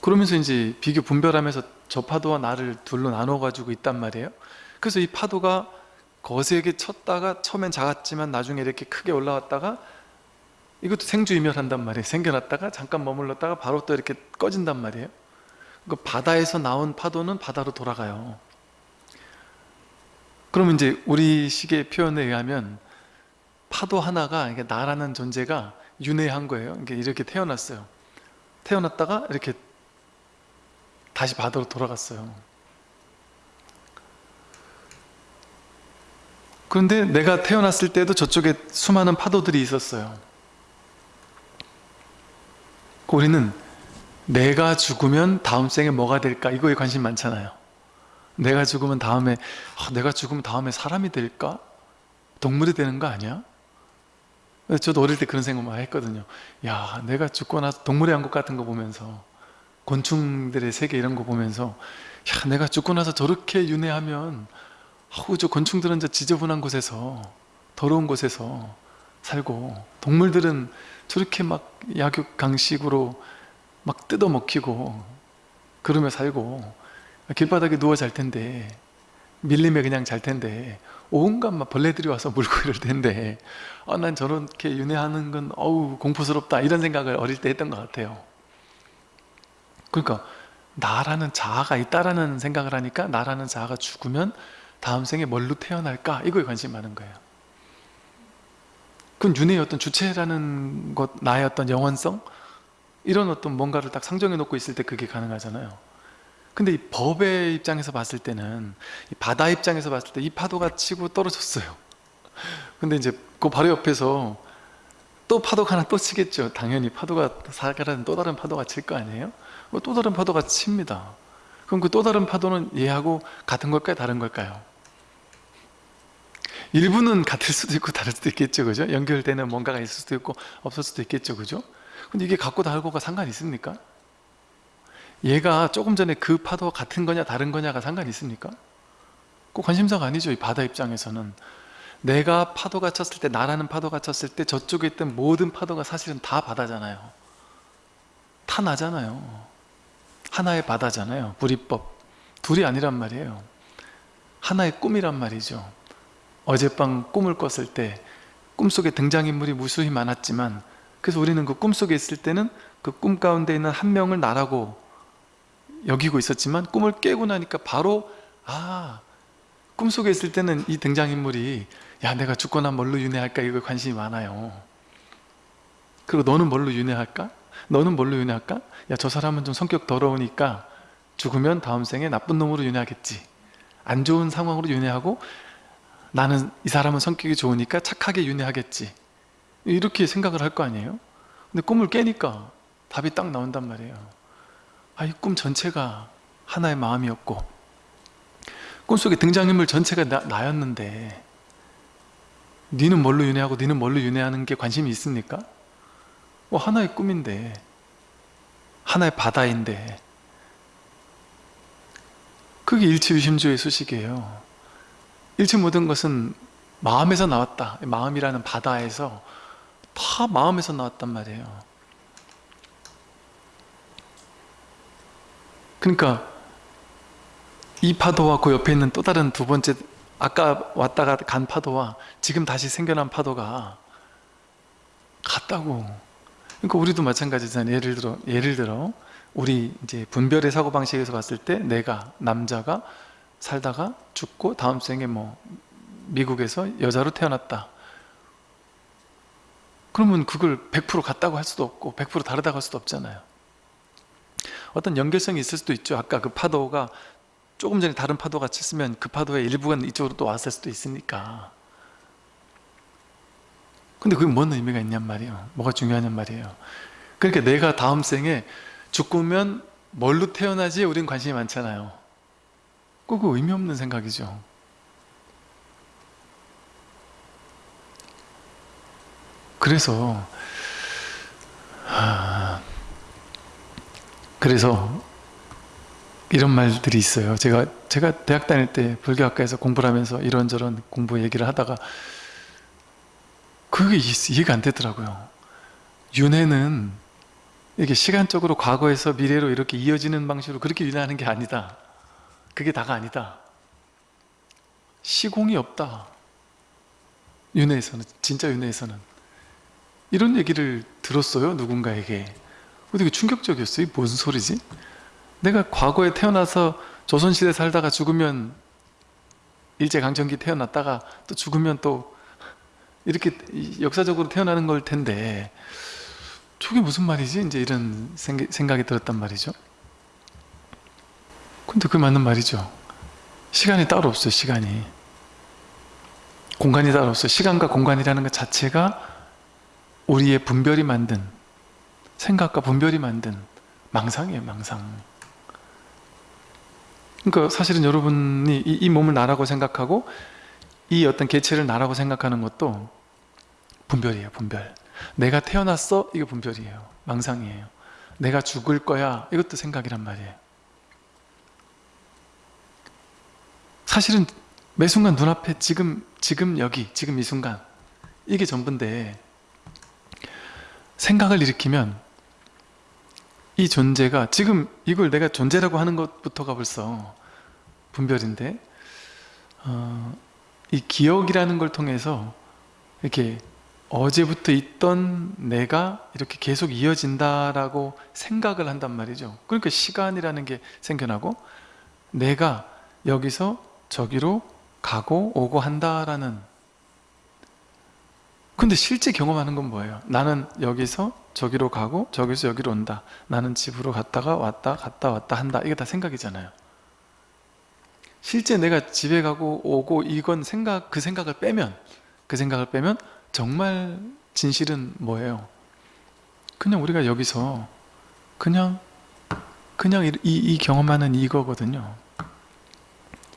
그러면서 이제 비교 분별하면서 저 파도와 나를 둘로 나눠 가지고 있단 말이에요. 그래서 이 파도가 거세게 쳤다가 처음엔 작았지만 나중에 이렇게 크게 올라왔다가 이것도 생주이멸한단 말이에요. 생겨났다가 잠깐 머물렀다가 바로 또 이렇게 꺼진단 말이에요. 그 바다에서 나온 파도는 바다로 돌아가요. 그러면 이제 우리 식의 표현에 의하면 파도 하나가 나라는 존재가 윤회한 거예요. 이렇게 태어났어요. 태어났다가 이렇게 다시 바다로 돌아갔어요 그런데 내가 태어났을 때도 저쪽에 수많은 파도들이 있었어요 그 우리는 내가 죽으면 다음 생에 뭐가 될까 이거에 관심 많잖아요 내가 죽으면 다음에 아, 내가 죽으면 다음에 사람이 될까? 동물이 되는 거 아니야? 저도 어릴 때 그런 생각 많이 했거든요 야 내가 죽고 나서 동물의 왕국 같은 거 보면서 곤충들의 세계 이런 거 보면서 야 내가 죽고 나서 저렇게 윤회하면 아우 저 곤충들은 저 지저분한 곳에서 더러운 곳에서 살고 동물들은 저렇게 막 약육 강식으로 막 뜯어 먹히고 그러며 살고 길바닥에 누워 잘 텐데 밀림에 그냥 잘 텐데 온갖 막 벌레들이 와서 물고 이럴 텐데 아, 난 저렇게 윤회하는 건 어우 공포스럽다 이런 생각을 어릴 때 했던 것 같아요. 그러니까 나라는 자아가 있다라는 생각을 하니까 나라는 자아가 죽으면 다음 생에 뭘로 태어날까? 이거에 관심이 많은 거예요. 그건 윤회의 어떤 주체라는 것 나의 어떤 영원성? 이런 어떤 뭔가를 딱 상정해 놓고 있을 때 그게 가능하잖아요. 근데 이 법의 입장에서 봤을 때는 이 바다 입장에서 봤을 때 이 파도가 치고 떨어졌어요. 근데 이제 그 바로 옆에서 또 파도가 하나 또 치겠죠. 당연히 파도가 사가라는 또 다른 파도가 칠 거 아니에요? 뭐또 다른 파도가 칩니다. 그럼 그 또 다른 파도는 얘하고 같은 걸까요? 다른 걸까요? 일부는 같을 수도 있고 다를 수도 있겠죠 그죠? 연결되는 뭔가가 있을 수도 있고 없을 수도 있겠죠 그죠? 근데 이게 같고 다르고가 상관이 있습니까? 얘가 조금 전에 그 파도가 같은 거냐 다른 거냐가 상관이 있습니까? 그 관심사가 아니죠 이 바다 입장에서는 내가 파도가 쳤을 때 나라는 파도가 쳤을 때 저쪽에 있던 모든 파도가 사실은 다 바다잖아요 다 나잖아요 하나의 바다잖아요 불이법 둘이 아니란 말이에요 하나의 꿈이란 말이죠 어젯밤 꿈을 꿨을 때 꿈속에 등장인물이 무수히 많았지만 그래서 우리는 그 꿈속에 있을 때는 그 꿈 가운데 있는 한 명을 나라고 여기고 있었지만 꿈을 깨고 나니까 바로 아 꿈속에 있을 때는 이 등장인물이 야 내가 죽거나 뭘로 윤회할까 이거 관심이 많아요 그리고 너는 뭘로 윤회할까? 너는 뭘로 윤회할까? 야 저 사람은 좀 성격 더러우니까 죽으면 다음 생에 나쁜 놈으로 윤회하겠지 안 좋은 상황으로 윤회하고 나는 이 사람은 성격이 좋으니까 착하게 윤회하겠지 이렇게 생각을 할 거 아니에요? 근데 꿈을 깨니까 답이 딱 나온단 말이에요 아, 이 꿈 전체가 하나의 마음이었고 꿈속에 등장인물 전체가 나, 나였는데 니는 뭘로 윤회하고 니는 뭘로 윤회하는 게 관심이 있습니까? 뭐 하나의 꿈인데 하나의 바다인데 그게 일치유심조의 수식이에요 일치 모든 것은 마음에서 나왔다. 마음이라는 바다에서 다 마음에서 나왔단 말이에요. 그러니까 이 파도와 그 옆에 있는 또 다른 두 번째 아까 왔다가 간 파도와 지금 다시 생겨난 파도가 같다고. 그러니까 우리도 마찬가지잖아요. 예를 들어 예를 들어 우리 이제 분별의 사고방식에서 봤을 때 내가 남자가 살다가 죽고 다음 생에 뭐 미국에서 여자로 태어났다. 그러면 그걸 100% 같다고 할 수도 없고 100% 다르다고 할 수도 없잖아요. 어떤 연결성이 있을 수도 있죠. 아까 그 파도가 조금 전에 다른 파도가 쳤으면 그 파도의 일부가 이쪽으로 또 왔을 수도 있으니까. 근데 그게 뭔 의미가 있냔 말이에요. 뭐가 중요하냔 말이에요. 그러니까 내가 다음 생에 죽으면 뭘로 태어나지 우린 관심이 많잖아요 그거 의미 없는 생각이죠. 그래서 하... 그래서 이런 말들이 있어요. 제가 제가 대학 다닐 때 불교학과에서 공부를 하면서 이런저런 공부 얘기를 하다가 그게 이해가 안 되더라고요. 윤회는 이게 시간적으로 과거에서 미래로 이렇게 이어지는 방식으로 그렇게 윤회하는 게 아니다 그게 다가 아니다. 시공이 없다. 윤회에서는 진짜 윤회에서는. 이런 얘기를 들었어요 누군가에게. 되게 충격적이었어요. 무슨 소리지? 내가 과거에 태어나서 조선시대 살다가 죽으면 일제강점기 태어났다가 또 죽으면 또 이렇게 역사적으로 태어나는 걸 텐데. 저게 무슨 말이지? 이제 이런 생- 생각이 들었단 말이죠 근데 그게 맞는 말이죠. 시간이 따로 없어요 시간이. 공간이 따로 없어요. 시간과 공간이라는 것 자체가 우리의 분별이 만든 생각과 분별이 만든 망상이에요 망상. 그러니까 사실은 여러분이 이, 이 몸을 나라고 생각하고 이 어떤 개체를 나라고 생각하는 것도 분별이에요 분별. 내가 태어났어? 이게 분별이에요. 망상이에요. 내가 죽을 거야? 이것도 생각이란 말이에요 사실은 매 순간 눈앞에 지금 지금 여기 지금 이 순간 이게 전부인데 생각을 일으키면 이 존재가 지금 이걸 내가 존재라고 하는 것부터가 벌써 분별인데 어, 이 기억이라는 걸 통해서 이렇게 어제부터 있던 내가 이렇게 계속 이어진다라고 생각을 한단 말이죠. 그러니까 시간이라는 게 생겨나고 내가 여기서 저기로 가고 오고 한다라는. 근데 실제 경험하는 건 뭐예요? 나는 여기서 저기로 가고 저기서 여기로 온다. 나는 집으로 갔다가 왔다 갔다 왔다 한다. 이게 다 생각이잖아요. 실제 내가 집에 가고 오고 이건 생각 그 생각을 빼면 그 생각을 빼면 정말 진실은 뭐예요? 그냥 우리가 여기서 그냥 그냥 이, 이, 이 경험하는 이거거든요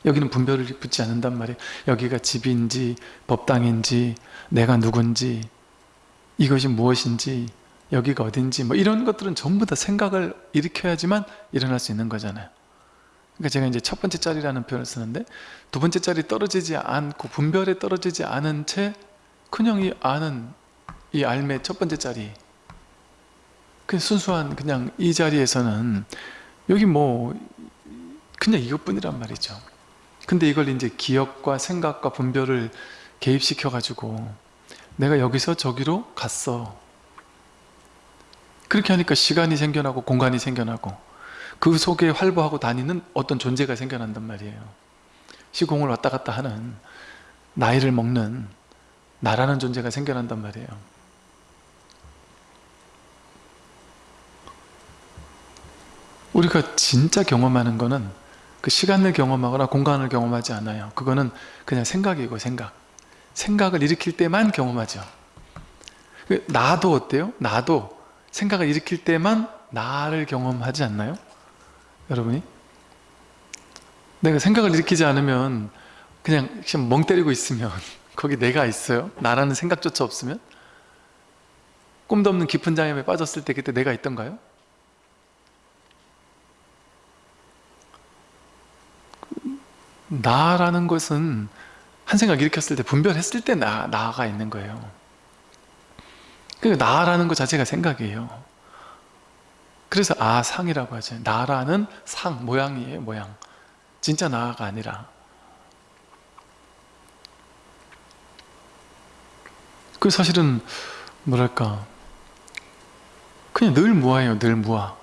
여기는 분별을 붙지 않는단 말이에요. 여기가 집인지 법당인지 내가 누군지 이것이 무엇인지 여기가 어딘지 뭐 이런 것들은 전부 다 생각을 일으켜야지만 일어날 수 있는 거잖아요. 그러니까 제가 이제 첫 번째 짤이라는 표현을 쓰는데 두 번째 짤이 떨어지지 않고 분별에 떨어지지 않은 채 그냥 이 아는 이 알매 첫 번째 짤이 그 순수한 그냥 이 자리에서는 여기 뭐 그냥 이것뿐이란 말이죠 근데 이걸 이제 기억과 생각과 분별을 개입시켜 가지고 내가 여기서 저기로 갔어. 그렇게 하니까 시간이 생겨나고 공간이 생겨나고 그 속에 활보하고 다니는 어떤 존재가 생겨난단 말이에요. 시공을 왔다 갔다 하는 나이를 먹는 나라는 존재가 생겨난단 말이에요. 우리가 진짜 경험하는 거는 그 시간을 경험하거나 공간을 경험하지 않아요 그거는 그냥 생각이고 생각 생각을 일으킬 때만 경험하죠 그 나도 어때요? 나도 생각을 일으킬 때만 나를 경험하지 않나요? 여러분이? 내가 생각을 일으키지 않으면 그냥 멍 때리고 있으면 거기 내가 있어요? 나라는 생각조차 없으면? 꿈도 없는 깊은 잠에 빠졌을 때 그때 내가 있던가요? 나라는 것은 한 생각 일으켰을 때 분별했을 때 나, 나가 있는 거예요. 그 나라는 것 자체가 생각이에요. 그래서 아상이라고 하죠. 나라는 상, 모양이에요 모양. 진짜 나가 아니라. 그 사실은 뭐랄까? 그냥 늘 무아예요 늘 무아